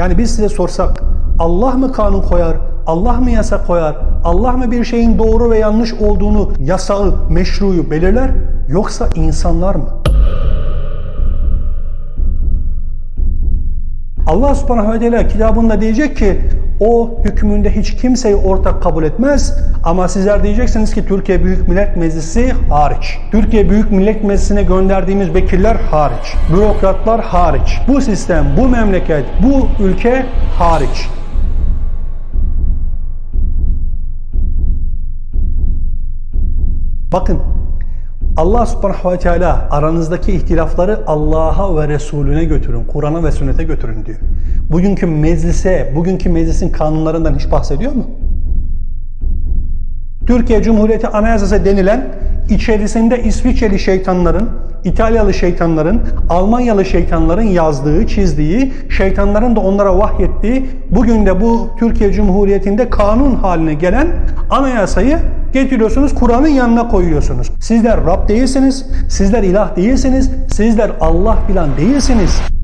Yani biz size sorsak Allah mı kanun koyar, Allah mı yasak koyar, Allah mı bir şeyin doğru ve yanlış olduğunu, yasağı, meşruyu belirler yoksa insanlar mı? Allah subhanahu ve teala kitabında diyecek ki o hükmünde hiç kimseyi ortak kabul etmez ama sizler diyeceksiniz ki Türkiye Büyük Millet Meclisi hariç. Türkiye Büyük Millet Meclisi'ne gönderdiğimiz vekiller hariç. Bürokratlar hariç. Bu sistem, bu memleket, bu ülke hariç. Bakın Allah subhanahu ve teala aranızdaki ihtilafları Allah'a ve Resulüne götürün, Kur'an'a ve sünnete götürün diyor. Bugünkü meclise, bugünkü meclisin kanunlarından hiç bahsediyor mu? Türkiye Cumhuriyeti Anayasası denilen içerisinde İsviçreli şeytanların, İtalyalı şeytanların, Almanyalı şeytanların yazdığı, çizdiği, şeytanların da onlara vahyettiği, bugün de bu Türkiye Cumhuriyeti'nde kanun haline gelen anayasayı getiriyorsunuz, Kur'an'ın yanına koyuyorsunuz. Sizler Rab değilsiniz, sizler ilah değilsiniz, sizler Allah filan değilsiniz.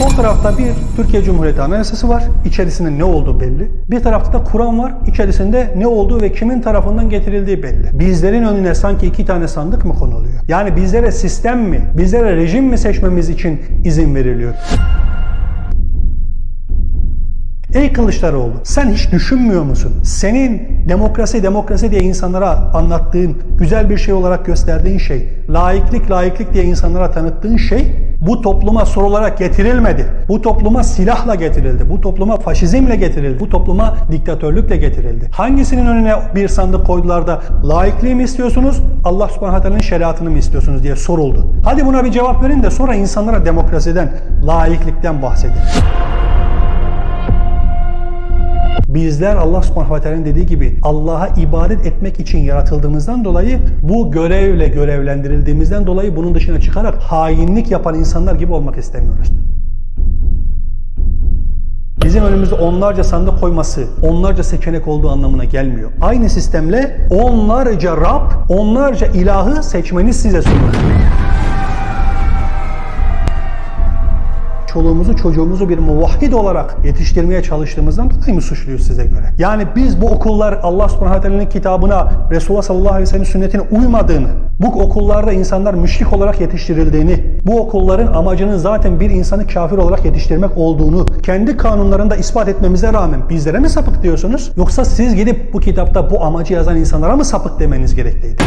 Sol tarafta bir Türkiye Cumhuriyeti Anayasası var. İçerisinde ne olduğu belli. Bir tarafta da Kur'an var. İçerisinde ne olduğu ve kimin tarafından getirildiği belli. Bizlerin önüne sanki iki tane sandık mı konuluyor? Yani bizlere sistem mi, bizlere rejim mi seçmemiz için izin veriliyor? Ey Kılıçdaroğlu sen hiç düşünmüyor musun? Senin demokrasi demokrasi diye insanlara anlattığın, güzel bir şey olarak gösterdiğin şey, laiklik laiklik diye insanlara tanıttığın şey bu topluma sorularak getirilmedi. Bu topluma silahla getirildi. Bu topluma faşizmle getirildi. Bu topluma diktatörlükle getirildi. Hangisinin önüne bir sandık koydular da laikliği mi istiyorsunuz, Allah subhanahu şeriatını mı istiyorsunuz diye soruldu. Hadi buna bir cevap verin de sonra insanlara demokrasiden, laiklikten bahsedin. Bizler Allah subhanahu ve teala'nın dediği gibi Allah'a ibadet etmek için yaratıldığımızdan dolayı bu görevle görevlendirildiğimizden dolayı bunun dışına çıkarak hainlik yapan insanlar gibi olmak istemiyoruz. Bizim önümüzde onlarca sandık koyması, onlarca seçenek olduğu anlamına gelmiyor. Aynı sistemle onlarca Rab, onlarca ilahı seçmeniz size sunulur. Çoluğumuzu çocuğumuzu bir muvahhid olarak yetiştirmeye çalıştığımızdan dolayı mı suçluyuz size göre? Yani biz bu okullar Allah subhanahu teala'nın kitabına, Resulullah sallallahu aleyhi ve sellem sünnetine uymadığını, bu okullarda insanlar müşrik olarak yetiştirildiğini, bu okulların amacının zaten bir insanı kafir olarak yetiştirmek olduğunu kendi kanunlarında ispat etmemize rağmen bizlere mi sapık diyorsunuz? Yoksa siz gidip bu kitapta bu amacı yazan insanlara mı sapık demeniz gerekliydi?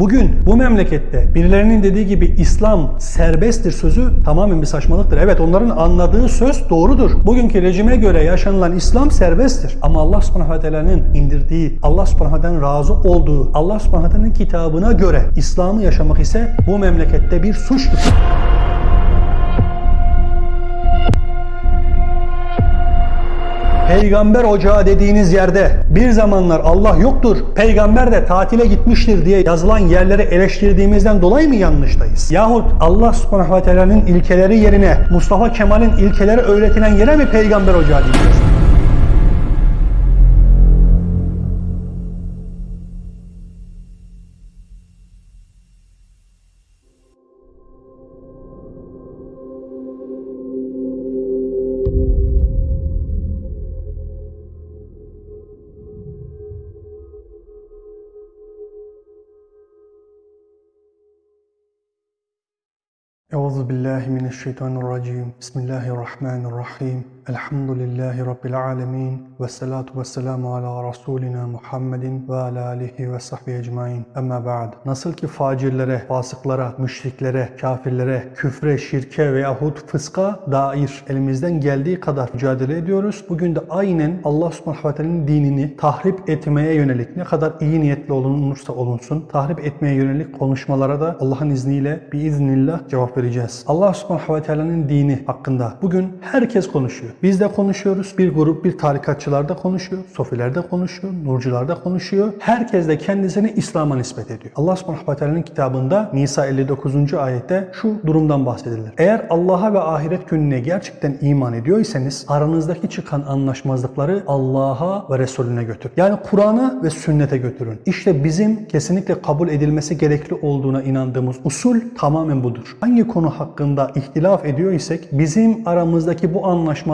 Bugün bu memlekette birilerinin dediği gibi İslam serbesttir sözü tamamen bir saçmalıktır. Evet onların anladığı söz doğrudur. Bugünkü rejime göre yaşanılan İslam serbesttir. Ama Allah subhanahu teala'nın indirdiği, Allah subhanahu razı olduğu, Allah subhanahu kitabına göre İslam'ı yaşamak ise bu memlekette bir suçtur. Peygamber ocağı dediğiniz yerde bir zamanlar Allah yoktur, peygamber de tatile gitmiştir diye yazılan yerleri eleştirdiğimizden dolayı mı yanlıştayız? Yahut Allah subhanahu ilkeleri yerine Mustafa Kemal'in ilkeleri öğretilen yere mi peygamber ocağı diyeceğiz? بالله من الشيطان الرجيم. بسم الله الرحمن الرحيم. Elhamdülillahi rabbil alamin ve salatu vesselamu ala rasulina Muhammedin ve ala alihi ve sahbihi ecmaîn. Amma ba'd. Nasıl ki facirlere, fasıklara, müşriklere, kafirlere, küfre, şirke veyahut fıska dair elimizden geldiği kadar mücadele ediyoruz. Bugün de aynen Allah subhanahu ve dinini tahrip etmeye yönelik ne kadar iyi niyetli olunursa olunsun tahrip etmeye yönelik konuşmalara da Allah'ın izniyle biiznillah cevap vereceğiz. Allah subhanahu ve dini hakkında bugün herkes konuşuyor. Biz de konuşuyoruz. Bir grup bir tarikatçılar da konuşuyor. Sofiler de konuşuyor. Nurcular da konuşuyor. Herkes de kendisini İslam'a nispet ediyor. Allah subhanahu ve teala'nın kitabında Nisa 59. ayette şu durumdan bahsedilir. Eğer Allah'a ve ahiret gününe gerçekten iman ediyorsanız aranızdaki çıkan anlaşmazlıkları Allah'a ve Resulüne götür. Yani Kur'an'a ve sünnete götürün. İşte bizim kesinlikle kabul edilmesi gerekli olduğuna inandığımız usul tamamen budur. Hangi konu hakkında ihtilaf ediyor isek bizim aramızdaki bu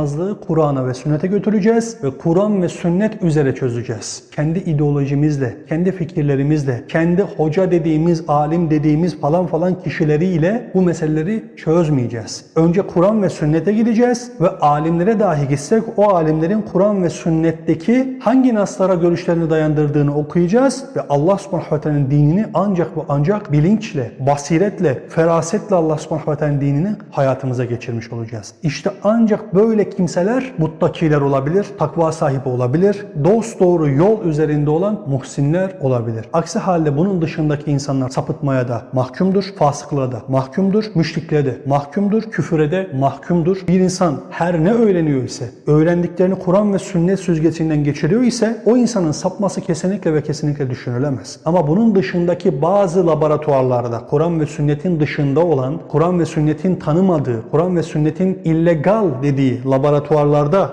anlaşmazlığı Kur'an'a ve sünnete götüreceğiz ve Kur'an ve sünnet üzere çözeceğiz. Kendi ideolojimizle, kendi fikirlerimizle, kendi hoca dediğimiz, alim dediğimiz falan falan kişileriyle bu meseleleri çözmeyeceğiz. Önce Kur'an ve sünnete gideceğiz ve alimlere dahi gitsek o alimlerin Kur'an ve sünnetteki hangi naslara görüşlerini dayandırdığını okuyacağız ve Allah subhanahu ve teala'nın dinini ancak ve ancak bilinçle, basiretle, ferasetle Allah subhanahu ve teala'nın dinini hayatımıza geçirmiş olacağız. İşte ancak böyle kimseler muttakiler olabilir, takva sahibi olabilir, dost doğru yol üzerinde olan muhsinler olabilir. Aksi halde bunun dışındaki insanlar sapıtmaya da mahkumdur, fasıklığa da mahkumdur, müşrikliğe de mahkumdur, küfüre de mahkumdur. Bir insan her ne öğreniyor ise, öğrendiklerini Kur'an ve sünnet süzgecinden geçiriyor ise o insanın sapması kesinlikle ve kesinlikle düşünülemez. Ama bunun dışındaki bazı laboratuvarlarda Kur'an ve sünnetin dışında olan, Kur'an ve sünnetin tanımadığı, Kur'an ve sünnetin illegal dediği laboratuvarlarda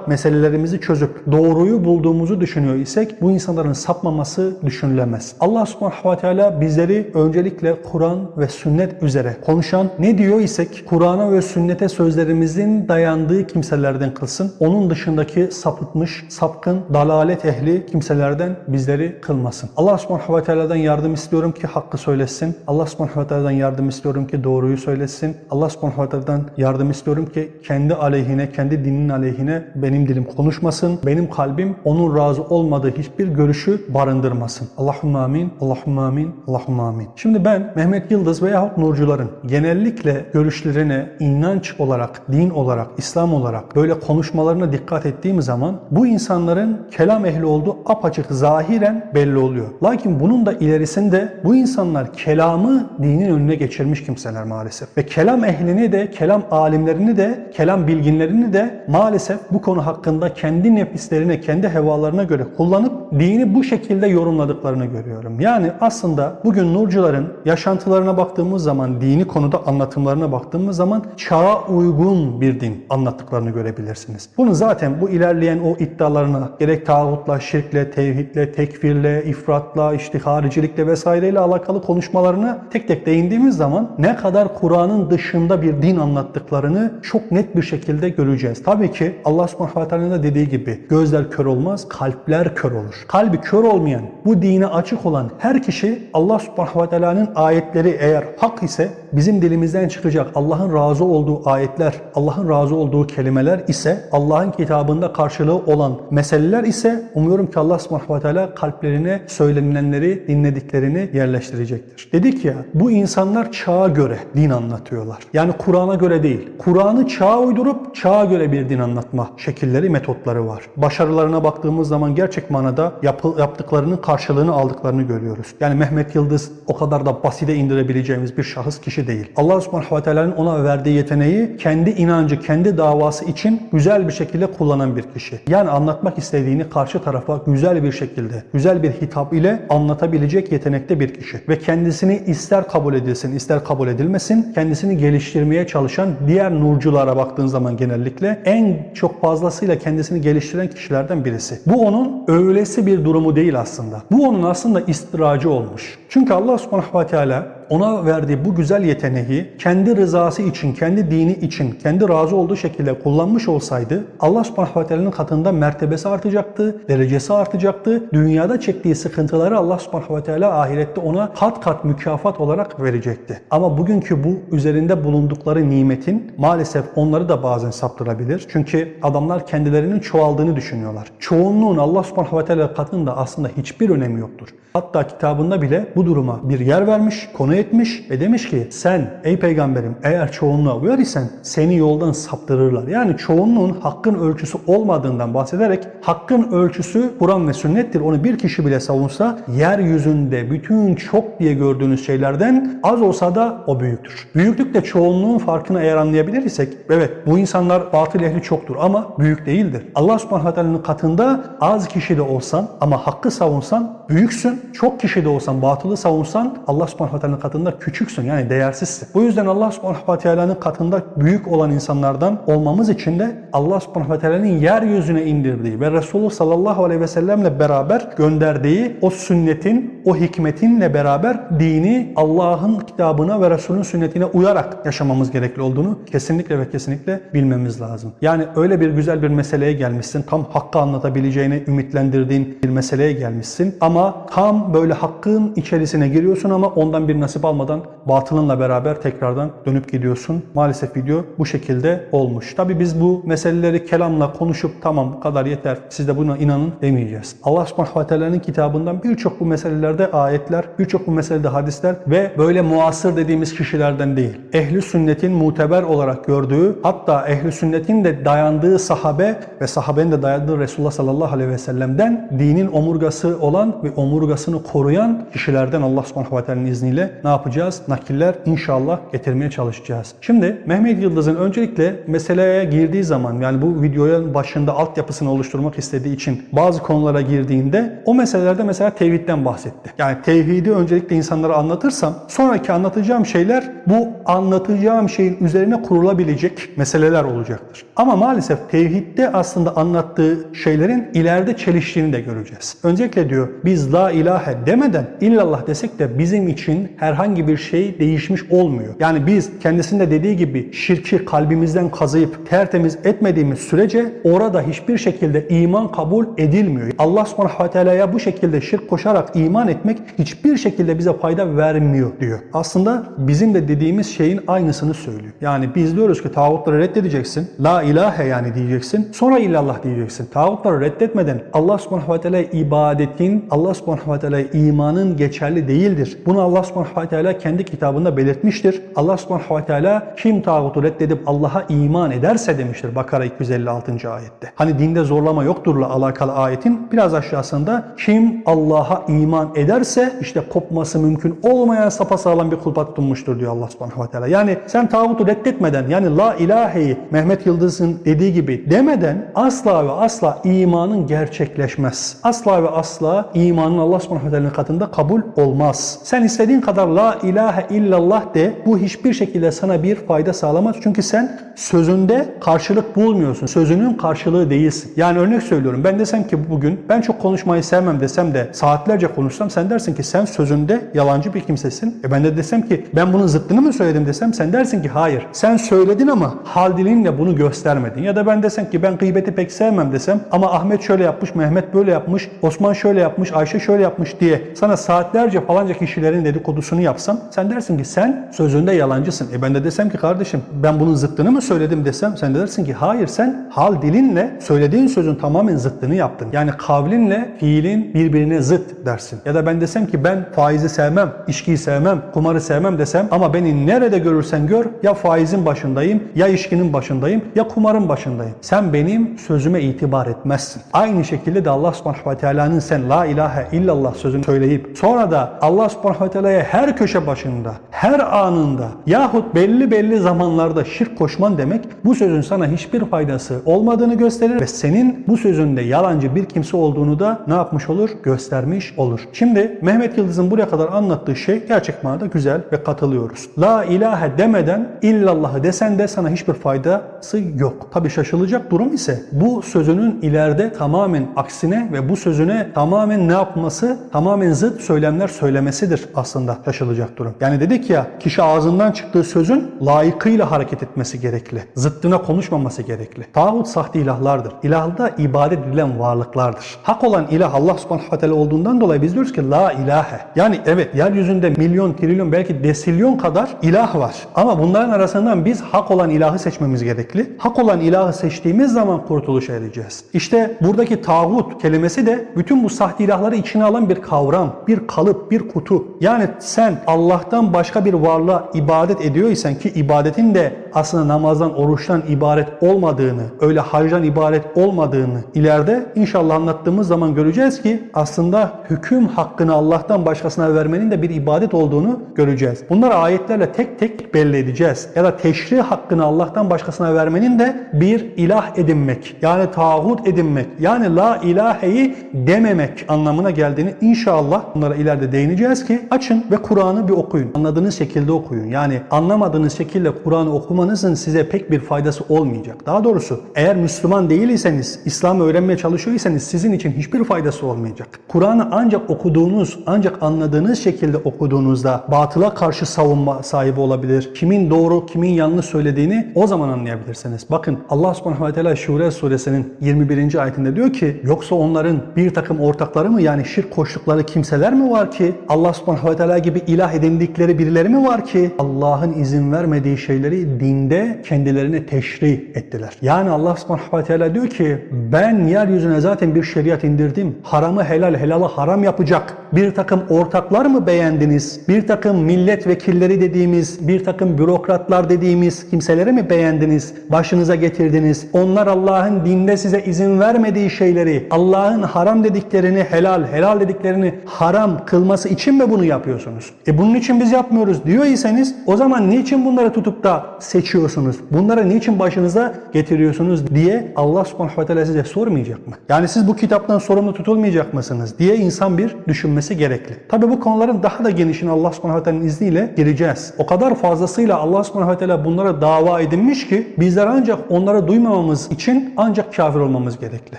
meselelerimizi çözüp doğruyu bulduğumuzu düşünüyor isek bu insanların sapmaması düşünülemez. Allah subhanahu ve teala bizleri öncelikle Kur'an ve sünnet üzere konuşan ne diyor isek Kur'an'a ve sünnete sözlerimizin dayandığı kimselerden kılsın. Onun dışındaki sapıtmış, sapkın, dalalet ehli kimselerden bizleri kılmasın. Allah subhanahu ve teala'dan yardım istiyorum ki hakkı söylesin. Allah subhanahu ve teala'dan yardım istiyorum ki doğruyu söylesin. Allah subhanahu ve teala'dan yardım istiyorum ki kendi aleyhine, kendi dininin aleyhine benim dilim konuşmasın. Benim kalbim onun razı olmadığı hiçbir görüşü barındırmasın. Allahümme amin, Allahümme amin, Allahümme amin. Şimdi ben Mehmet Yıldız veyahut Nurcuların genellikle görüşlerine inanç olarak, din olarak, İslam olarak böyle konuşmalarına dikkat ettiğim zaman bu insanların kelam ehli olduğu apaçık zahiren belli oluyor. Lakin bunun da ilerisinde bu insanlar kelamı dinin önüne geçirmiş kimseler maalesef. Ve kelam ehlini de, kelam alimlerini de, kelam bilginlerini de maalesef bu konu hakkında kendi nefislerine, kendi hevalarına göre kullanıp dini bu şekilde yorumladıklarını görüyorum. Yani aslında bugün nurcuların yaşantılarına baktığımız zaman, dini konuda anlatımlarına baktığımız zaman çağa uygun bir din anlattıklarını görebilirsiniz. Bunu zaten bu ilerleyen o iddialarına gerek tağutla, şirkle, tevhidle, tekfirle, ifratla, işte haricilikle vesaireyle alakalı konuşmalarına tek tek değindiğimiz zaman ne kadar Kur'an'ın dışında bir din anlattıklarını çok net bir şekilde göreceğiz. Tabii ki Allah subhanahu ve teala'nın dediği gibi gözler kör olmaz, kalpler kör olur. Kalbi kör olmayan, bu dine açık olan her kişi Allah subhanahu ve teala'nın ayetleri eğer hak ise bizim dilimizden çıkacak Allah'ın razı olduğu ayetler, Allah'ın razı olduğu kelimeler ise Allah'ın kitabında karşılığı olan meseleler ise umuyorum ki Allah subhanahu ve teala kalplerine söylenilenleri, dinlediklerini yerleştirecektir. Dedik ya bu insanlar çağa göre din anlatıyorlar. Yani Kur'an'a göre değil. Kur'an'ı çağa uydurup çağa göre bir din anlatma şekilleri, metotları var. Başarılarına baktığımız zaman gerçek manada yapı, yaptıklarının karşılığını aldıklarını görüyoruz. Yani Mehmet Yıldız o kadar da basite indirebileceğimiz bir şahıs kişi değil. Allah subhanahu ve teala'nın ona verdiği yeteneği kendi inancı, kendi davası için güzel bir şekilde kullanan bir kişi. Yani anlatmak istediğini karşı tarafa güzel bir şekilde, güzel bir hitap ile anlatabilecek yetenekte bir kişi. Ve kendisini ister kabul edilsin, ister kabul edilmesin, kendisini geliştirmeye çalışan diğer nurculara baktığın zaman genellikle en çok fazlasıyla kendisini geliştiren kişilerden birisi. Bu onun öylesi bir durumu değil aslında. Bu onun aslında istiracı olmuş. Çünkü Allah subhanahu ve teala ona verdiği bu güzel yeteneği kendi rızası için, kendi dini için, kendi razı olduğu şekilde kullanmış olsaydı Allah subhanahu ve teala'nın katında mertebesi artacaktı, derecesi artacaktı. Dünyada çektiği sıkıntıları Allah subhanahu ve teala ahirette ona kat kat mükafat olarak verecekti. Ama bugünkü bu üzerinde bulundukları nimetin maalesef onları da bazen saptırabilir. Çünkü adamlar kendilerinin çoğaldığını düşünüyorlar. Çoğunluğun Allah subhanahu ve teala katında aslında hiçbir önemi yoktur. Hatta kitabında bile bu duruma bir yer vermiş, konuya etmiş ve demiş ki sen ey peygamberim eğer çoğunluğa uyar isen seni yoldan saptırırlar. Yani çoğunluğun hakkın ölçüsü olmadığından bahsederek hakkın ölçüsü Kur'an ve sünnettir. Onu bir kişi bile savunsa yeryüzünde bütün çok diye gördüğünüz şeylerden az olsa da o büyüktür. Büyüklükle çoğunluğun farkını eğer anlayabilir isek evet bu insanlar batıl ehli çoktur ama büyük değildir. Allah subhanahu wa ta'ala'nın katında az kişi de olsan ama hakkı savunsan büyüksün. Çok kişi de olsan batılı savunsan Allah subhanahu wa ta'ala'nın katında küçüksün yani değersizsin. Bu yüzden Allah subhanahu wa ta'ala'nın katında büyük olan insanlardan olmamız için de Allah subhanahu wa ta'ala'nın yeryüzüne indirdiği ve Resulullah sallallahu aleyhi ve sellemle beraber gönderdiği o sünnetin, o hikmetinle beraber dini Allah'ın kitabına ve Resul'ün sünnetine uyarak yaşamamız gerekli olduğunu kesinlikle ve kesinlikle bilmemiz lazım. Yani öyle bir güzel bir meseleye gelmişsin, tam hakkı anlatabileceğini ümitlendirdiğin bir meseleye gelmişsin ama tam böyle hakkın içerisine giriyorsun ama ondan bir nasip almadan batılınla beraber tekrardan dönüp gidiyorsun. Maalesef video bu şekilde olmuş. Tabi biz bu meseleleri kelamla konuşup tamam bu kadar yeter siz de buna inanın demeyeceğiz. Allah subhanahu wa ta'ala'nın kitabından birçok bu meselelerde ayetler, birçok bu meselede hadisler ve böyle muasır dediğimiz kişilerden değil. Ehli sünnetin muteber olarak gördüğü hatta ehli sünnetin de dayandığı sahabe ve sahabenin de dayandığı Resulullah sallallahu aleyhi ve sellem'den dinin omurgası olan ve omurgasını koruyan kişilerden Allah subhanahu wa ta'ala'nın izniyle ne yapacağız? Nakiller inşallah getirmeye çalışacağız. Şimdi Mehmet Yıldız'ın öncelikle meseleye girdiği zaman yani bu videoya başında altyapısını oluşturmak istediği için bazı konulara girdiğinde o meselelerde mesela tevhidden bahsetti. Yani tevhidi öncelikle insanlara anlatırsam sonraki anlatacağım şeyler bu anlatacağım şeyin üzerine kurulabilecek meseleler olacaktır. Ama maalesef tevhidde aslında anlattığı şeylerin ileride çeliştiğini de göreceğiz. Öncelikle diyor biz la ilahe demeden illallah desek de bizim için herhangi bir şey değişmiş olmuyor. Yani biz kendisinde dediği gibi şirki kalbimizden kazıyıp tertemiz etmediğimiz sürece orada hiçbir şekilde iman kabul edilmiyor. Allah subhanahu ve teala'ya bu şekilde şirk koşarak iman etmek hiçbir şekilde bize fayda vermiyor diyor. Aslında bizim de dediğimiz şeyin aynısını söylüyor. Yani biz diyoruz ki tağutları reddedeceksin. La ilahe yani diyeceksin. Sonra illallah diyeceksin. Tağutları reddetmeden Allah subhanahu ve teala ibadetin, Allah subhanahu ve teala imanın geçerli değildir. Bunu Allah subhanahu ve teala kendi kitabında belirtmiştir. Allah subhanahu ve teala kim tağutu reddedip Allah'a iman ederse demiştir Bakara 256. ayette. Hani dinde zorlama yokturla alakalı ayetin biraz aşağısında kim Allah'a iman ederse işte kopması mümkün olmayan sapasağlam bir kulpa tutunmuştur diyor Allah subhanahu ve teala. Yani sen tağutu reddetmeden yani la ilaheyi Mehmet Yıldız'ın dediği gibi demeden asla ve asla imanın gerçekleşmez. Asla ve asla imanın Allah subhanahu ve teala'nın katında kabul olmaz. Sen istediğin kadar la ilahe illallah de bu hiçbir şekilde sana bir fayda sağlamaz. Çünkü sen sözünde karşılık bulmuyorsun. Sözünün karşılığı değilsin. Yani örnek söylüyorum ben desem ki bugün ben çok konuşmayı sevmem desem de saatlerce konuşsam sen dersin ki sen sözünde yalancı bir kimsesin. E ben de desem ki ben bunun zıttını mı söyledim desem sen dersin ki hayır. Sen söyledin ama hal dilinle bunu göstermedin. Ya da ben desem ki ben gıybeti pek sevmem desem ama Ahmet şöyle yapmış, Mehmet böyle yapmış, Osman şöyle yapmış, Ayşe şöyle yapmış diye sana saatlerce falanca kişilerin dedikodusunu yapsam sen dersin ki sen sözünde yalancısın. E ben de desem ki kardeşim ben bunun zıttını mı söyledim desem sen de dersin ki hayır sen hal dilinle söylediğin sözün tamamen zıttını yaptın. Yani kavlinle fiilin birbirine zıt dersin. Ya da ben desem ki ben faizi sevmem, içkiyi sevmem, kumarı sevmem desem ama beni nerede görürsen gör ya faizin başındayım ya içkinin başındayım ya kumarın başındayım. Sen benim sözüme itibar etmezsin. Aynı şekilde de Allah subhanahu ve teala'nın sen la ilahe illallah sözünü söyleyip sonra da Allah subhanahu ve teala'ya her köşe başında, her anında yahut belli belli zamanlarda şirk koşman demek bu sözün sana hiçbir faydası olmadığını gösterir ve senin bu sözünde yalancı bir kimse olduğunu da ne yapmış olur? Göstermiş olur. Şimdi Mehmet Yıldız'ın buraya kadar anlattığı şey gerçek manada güzel ve katılıyoruz. La ilahe demeden illallahı desen de sana hiçbir faydası yok. Tabi şaşılacak durum ise bu sözünün ileride tamamen aksine ve bu sözüne tamamen ne yapması? Tamamen zıt söylemler söylemesidir aslında şaşılacak durum. Yani dedik ya kişi ağzından çıktığı sözün layıkıyla hareket etmesi gerekli. Zıttına konuşmaması gerekli. Tağut sahte ilahlardır. İlahda ibadet edilen varlıklardır. Hak olan ilah Allah subhanahu ve teala olduğundan dolayı biz diyoruz ki la ilahe. Yani evet yeryüzünde milyon, trilyon belki desilyon kadar ilah var. Ama bunların arasından biz hak olan ilahı seçmemiz gerekli. Hak olan ilahı seçtiğimiz zaman kurtuluşa ereceğiz. İşte buradaki tağut kelimesi de bütün bu sahte ilahları içine alan bir kavram, bir kalıp, bir kutu. Yani sen sen Allah'tan başka bir varlığa ibadet ediyorsan ki ibadetin de aslında namazdan, oruçtan ibaret olmadığını, öyle hacdan ibaret olmadığını ileride inşallah anlattığımız zaman göreceğiz ki aslında hüküm hakkını Allah'tan başkasına vermenin de bir ibadet olduğunu göreceğiz. Bunları ayetlerle tek tek belli edeceğiz. Ya da teşri hakkını Allah'tan başkasına vermenin de bir ilah edinmek, yani tağut edinmek, yani la ilaheyi dememek anlamına geldiğini inşallah bunlara ileride değineceğiz ki açın ve Kur'an'ı bir okuyun. Anladığınız şekilde okuyun. Yani anlamadığınız şekilde Kur'an'ı okumanızın size pek bir faydası olmayacak. Daha doğrusu eğer Müslüman değilseniz, İslam'ı öğrenmeye çalışıyorsanız sizin için hiçbir faydası olmayacak. Kur'an'ı ancak okuduğunuz, ancak anladığınız şekilde okuduğunuzda batıla karşı savunma sahibi olabilir. Kimin doğru, kimin yanlış söylediğini o zaman anlayabilirsiniz. Bakın Allah subhanahu ve teala Şure suresinin 21. ayetinde diyor ki yoksa onların bir takım ortakları mı yani şirk koştukları kimseler mi var ki Allah subhanahu ve teala gibi ilah edindikleri birileri mi var ki Allah'ın izin vermediği şeyleri dinde kendilerine teşri ettiler. Yani Allah subhanahu ve teala diyor ki ben yeryüzüne zaten bir şeriat indirdim. Haramı helal, helalı haram yapacak. Bir takım ortaklar mı beğendiniz? Bir takım milletvekilleri dediğimiz, bir takım bürokratlar dediğimiz kimseleri mi beğendiniz? Başınıza getirdiniz. Onlar Allah'ın dinde size izin vermediği şeyleri, Allah'ın haram dediklerini helal, helal dediklerini haram kılması için mi bunu yapıyorsunuz? E bunun için biz yapmıyoruz diyorsanız o zaman niçin bunları tutup da seçiyorsunuz? Bunları niçin başınıza getiriyorsunuz diye Allah subhanahu ve teala size sormayacak mı? Yani siz bu kitaptan sorumlu tutulmayacak mısınız diye insan bir düşünmesi gerekli. Tabi bu konuların daha da genişini Allah subhanahu ve teala'nın izniyle gireceğiz. O kadar fazlasıyla Allah subhanahu ve teala bunlara dava edinmiş ki bizler ancak onları duymamamız için ancak kafir olmamız gerekli.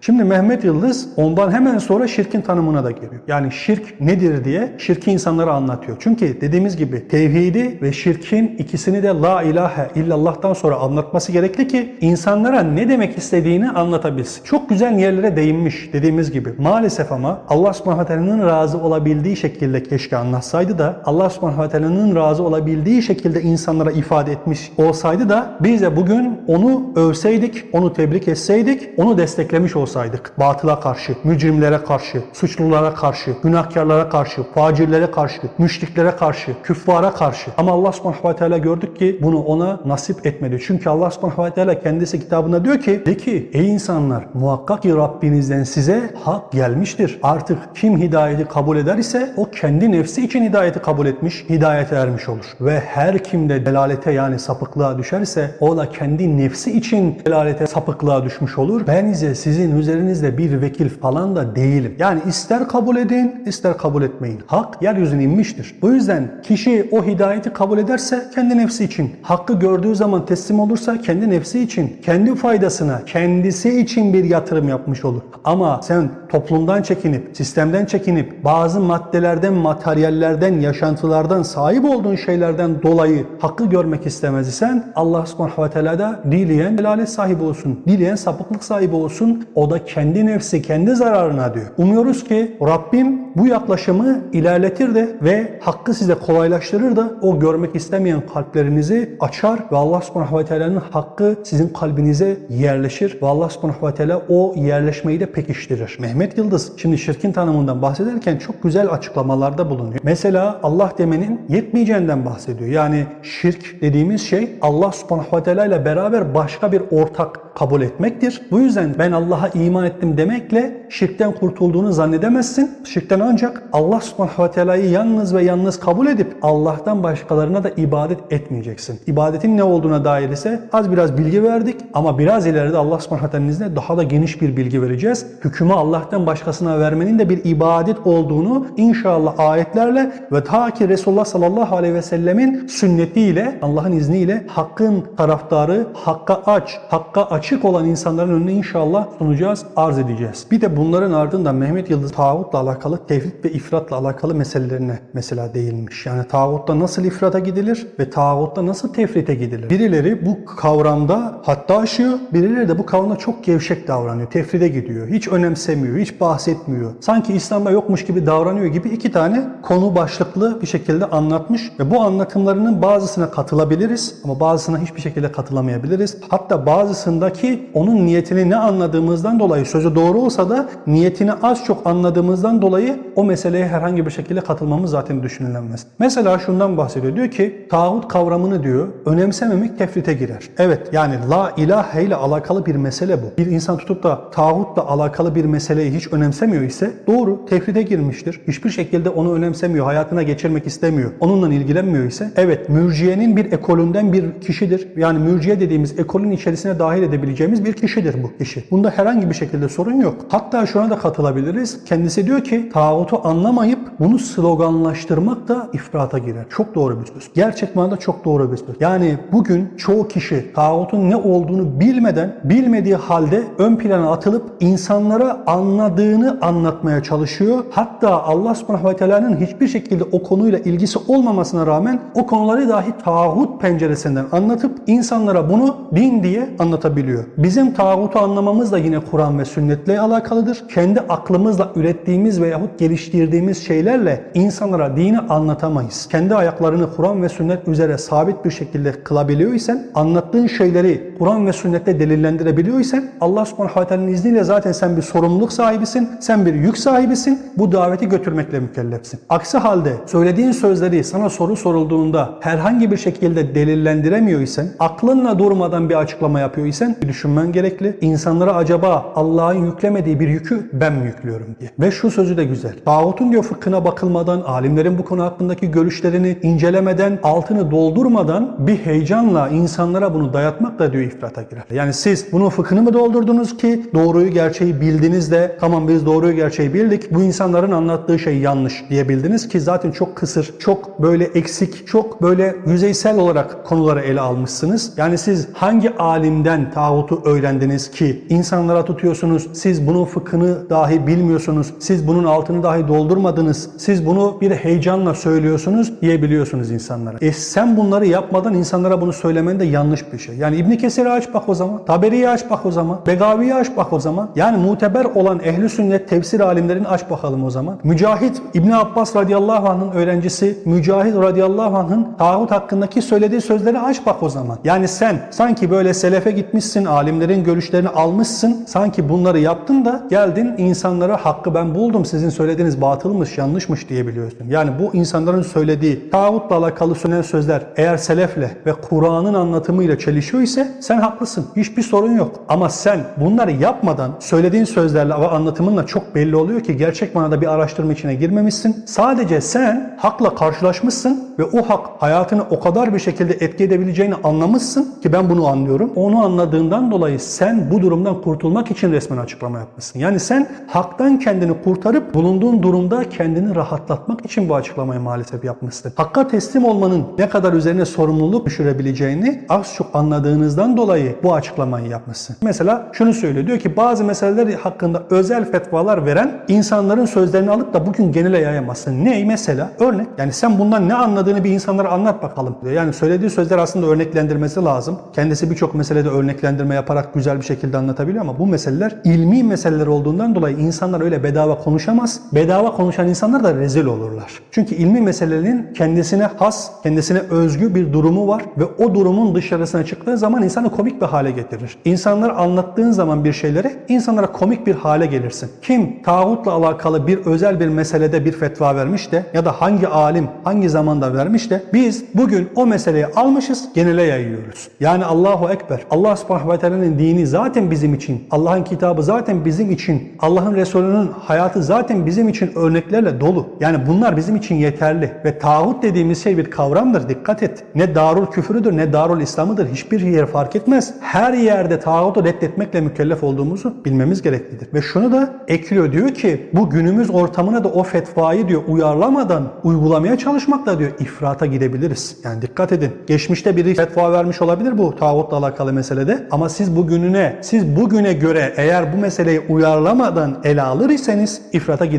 Şimdi Mehmet Yıldız ondan hemen sonra şirkin tanımına da giriyor. Yani şirk nedir diye şirki insanlara anlatıyor. Çünkü dediğimiz gibi tevhidi ve şirkin ikisini de la ilahe illallah'tan sonra anlatması gerekli ki insanlara ne demek istediğini anlatabilsin. Çok güzel yerlere değinmiş dediğimiz gibi. Maalesef ama Allah subhanahu razı olabildiği şekilde keşke anlatsaydı da Allah subhanahu razı olabildiği şekilde insanlara ifade etmiş olsaydı da biz de bugün onu övseydik, onu tebrik etseydik, onu desteklemiş olsaydık. Batıla karşı, mücrimlere karşı, suçlulara karşı, günahkarlara karşı, facirlere karşı, müşriklere karşı, küffara karşı. Ama Allah subhanahu ve teala gördük ki bunu ona nasip etmedi. Çünkü Allah subhanahu ve teala kendisi kitabında diyor ki, de ki ey insanlar muhakkak ki Rabbinizden size hak gelmiştir. Artık kim hidayeti kabul eder ise o kendi nefsi için hidayeti kabul etmiş, hidayete ermiş olur. Ve her kim de delalete yani sapıklığa düşerse o da kendi nefsi için delalete sapıklığa düşmüş olur. Ben ise sizin üzerinizde bir vekil falan da değilim. Yani ister kabul edin, ister kabul etmeyin. Hak yeryüzüne inmiştir. Bu yüzden kişi o hidayeti kabul ederse kendi nefsi için, hakkı gördüğü zaman teslim olursa kendi nefsi için, kendi faydasına, kendisi için bir yatırım yapmış olur. Ama sen toplumdan çekinip, sistemden çekinip, bazı maddelerden, materyallerden, yaşantılardan, sahip olduğun şeylerden dolayı hakkı görmek istemez isen Allah subhanahu ve teala da dileyen delalet sahibi olsun, dileyen sapıklık sahibi olsun. O da kendi nefsi, kendi zararına diyor. Umuyoruz ki Rabbim bu yaklaşımı ilerletir de ve hakkı size kolaylaştırır da o görmek istemeyen kalplerinizi açar ve Allah subhanahu ve teala'nın hakkı sizin kalbinize yerleşir ve Allah subhanahu ve teala o yerleşmeyi de pekiştirir. Mehmet Yıldız şimdi şirkin tanımından bahsederken çok güzel açıklamalarda bulunuyor. Mesela Allah demenin yetmeyeceğinden bahsediyor. Yani şirk dediğimiz şey Allah subhanahu ve teala ile beraber başka bir ortak kabul etmektir. Bu yüzden ben Allah'a iman ettim demekle şirkten kurtulduğunu zannedemezsin. Şirkten ancak Allah subhanahu ve teala'yı yalnız ve yalnız kabul edip Allah'tan başkalarına da ibadet etmeyeceksin. İbadetin ne olduğuna dair ise az biraz bilgi verdik ama biraz ileride Allah subhanahu ve izniyle daha da geniş bir bilgi vereceğiz. Hükümü Allah'tan başkasına vermenin de bir ibadet olduğunu inşallah ayetlerle ve ta ki Resulullah sallallahu aleyhi ve sellemin sünnetiyle Allah'ın izniyle hakkın taraftarı, hakka aç, hakka açık olan insanların önüne inşallah sunacağız, arz edeceğiz. Bir de bunların ardından Mehmet Yıldız tağutla alakalı tevhid ve ifratla alakalı meselelerine mesela değinmiş. Yani tağutta nasıl ifrata gidilir ve tağutta nasıl tefrite gidilir? Birileri bu kavramda hatta aşıyor, birileri de bu kavramda çok gevşek davranıyor. Tefride gidiyor. Hiç önemsemiyor. Hiç bahsetmiyor. Sanki İslam'da yokmuş gibi davranıyor gibi iki tane konu başlıklı bir şekilde anlatmış ve bu anlatımlarının bazısına katılabiliriz ama bazısına hiçbir şekilde katılamayabiliriz. Hatta bazısındaki onun niyetini ne anladığımızdan dolayı sözü doğru olsa da niyetini az çok anladığımızdan dolayı o meseleye herhangi bir şekilde katılmamız zaten düşünülemez. Mesela şundan bahsediyor. Diyor ki tağut kavramını diyor önemsememek tefrite girer. Evet yani la ilahe ile alakalı bir mesele bu. Bir insan tutup da tağutla alakalı bir meseleyi hiç önemsemiyor ise doğru tefrite girmiştir. Hiçbir şekilde onu önemsemiyor, hayatına geçirmek istemiyor. Onunla ilgilenmiyor ise evet mürciyenin bir ekolünden bir kişidir. Yani mürciye dediğimiz ekolün içerisine dahil edebileceğimiz bir kişidir bu kişi. Bunda herhangi bir şekilde sorun yok. Hatta şuna da katılabiliriz. Kendisi diyor ki tağutu anlamayıp bunu sloganlaştırmak da ifrata girer. Çok doğru bir söz. Gerçek manada çok doğru bir söz. Yani bugün çoğu kişi tağutun ne olduğunu bilmeden, bilmediği halde ön plana atılıp insanlara anladığını anlatmaya çalışıyor. Hatta Allah subhanahu ve teala'nın hiçbir şekilde o konuyla ilgisi olmamasına rağmen o konuları dahi tağut penceresinden anlatıp insanlara bunu din diye anlatabiliyor. Bizim tağutu anlamamız da yine Kur'an ve sünnetle alakalıdır. Kendi aklımızla ürettiğimiz veyahut geliştirdiğimiz şeylerle insanlara dini anlatamayız. Kendi ayaklarını Kur'an ve sünnet üzere sabit bir şekilde kılabiliyor isen, anlattığın şeyleri Kur'an ve sünnette delillendirebiliyor isen Allah subhanahu ve izniyle zaten sen bir sorumluluk sahibisin, sen bir yük sahibisin, bu daveti götürmekle mükellefsin. Aksi halde söylediğin sözleri sana soru sorulduğunda herhangi bir şekilde delillendiremiyor isen, aklınla durmadan bir açıklama yapıyor isen bir düşünmen gerekli. İnsanlara acaba Allah'ın yüklemediği bir yükü ben mi yüklüyorum diye. Ve şu sözü de güzel. Tağutun diyor fıkhına bakılmadan, alimlerin bu konu hakkındaki görüşlerini incelemeden, altını doldurmadan bir heyecanla insanlara bunu dayatmak da diyor ifrata girer. Yani siz bunun fıkhını mı doldurdunuz ki doğruyu gerçeği bildiniz de tamam biz doğruyu gerçeği bildik bu insanların anlattığı şey yanlış diyebildiniz ki zaten çok kısır, çok böyle eksik, çok böyle yüzeysel olarak konuları ele almışsınız. Yani siz hangi alimden tağutu öğrendiniz ki insanlara tutuyorsunuz, siz bunun fıkhını dahi bilmiyorsunuz, siz bunun altını dahi doldurmadınız, siz bunu bir heyecanla söylüyorsunuz diyebiliyorsunuz insanlara. E sen bunları yapmadan insanlara bunu söylemen de yanlış bir şey. Yani İbn Kesir'i aç bak o zaman, Taberi'yi aç bak o zaman, Begavi'yi aç bak o zaman. Yani muteber olan ehli sünnet tefsir alimlerini aç bakalım o zaman. Mücahit İbn Abbas radıyallahu anh'ın öğrencisi Mücahit radıyallahu anh'ın tağut hakkındaki söylediği sözleri aç bak o zaman. Yani sen sanki böyle selefe gitmişsin, alimlerin görüşlerini almışsın, sanki bunları yaptın da geldin insanlara hakkı ben buldum, sizin söylediğiniz batılmış, yanlışmış diyebiliyorsun. Yani bu insanların söylediği tağutla alakalı söylenen sözler eğer selefle ve Kur'an'ın anlatımıyla çelişiyor ise sen haklısın. Hiçbir sorun yok. Ama sen bunları yapmadan söylediğin sözlerle ve anlatımınla çok belli oluyor ki gerçek manada bir araştırma içine girmemişsin. Sadece sen hakla karşılaşmışsın ve o hak hayatını o kadar bir şekilde etki edebileceğini anlamışsın ki ben bunu anlıyorum. Onu anladığından dolayı sen bu durumdan kurtulmak için resmen açıklama yapmışsın. Yani sen haktan kendini kurtarıp bulunduğun durumda kendini rahatlatmak için bu açıklamayı maalesef yapmışsın. Hakka teslim olmanın ne kadar üzerine sorumluluk düşürebileceğini az çok anladığınızdan dolayı bu açıklamayı yapmışsın. Mesela şunu söylüyor. Diyor ki bazı meseleler hakkında özel fetvalar veren insanların sözlerini alıp da bugün genele yayamazsın. Ne mesela? Örnek. Yani sen bundan ne anladığını bir insanlara anlat bakalım diyor. Yani söylediği sözler aslında örneklendirmesi lazım. Kendisi birçok meselede örneklendirme yaparak güzel bir şekilde anlatabiliyor ama bu meseleler ilmi meseleler olduğundan dolayı insanlar öyle bedava konuşamaz. Bedava konuşan insanlar da rezil olurlar. Çünkü ilmi meselelerin kendisine has, kendisine özgü bir durumu var ve o durumun dışarısına çıktığı zaman insanı komik bir hale getirir. İnsanlar anlattığın zaman bir şeyleri insanlara komik bir hale gelirsin. Kim tağutla alakalı bir özel bir meselede bir fetva vermiş de ya da hangi alim hangi zamanda vermiş de biz bugün o meseleyi almışız genele yayıyoruz. Yani Allahu Ekber. Allah subhanahu ve teala'nın dini zaten bizim için. Allah'ın kitabı zaten bizim için. Allah'ın Resulü'nün hayatı zaten bizim için örneklerle dolu. Yani bunlar bizim için yeterli. Ve tağut dediğimiz şey bir kavramdır. Dikkat et. Ne darul küfürüdür ne darul İslam'ıdır. Hiçbir yer fark etmez. Her yerde tağutu reddetmekle mükellef olduğumuzu bilmemiz gereklidir. Ve şunu da ekliyor diyor ki bu günümüz ortamına da o fetvayı diyor uyarlamadan uygulamaya çalışmakla diyor ifrata gidebiliriz. Yani dikkat edin. Geçmişte biri fetva vermiş olabilir bu tağutla alakalı meselede. Ama siz bugününe, siz bugüne göre eğer bu meseleyi uyarlamadan ele alır iseniz ifrata gidebilirsiniz.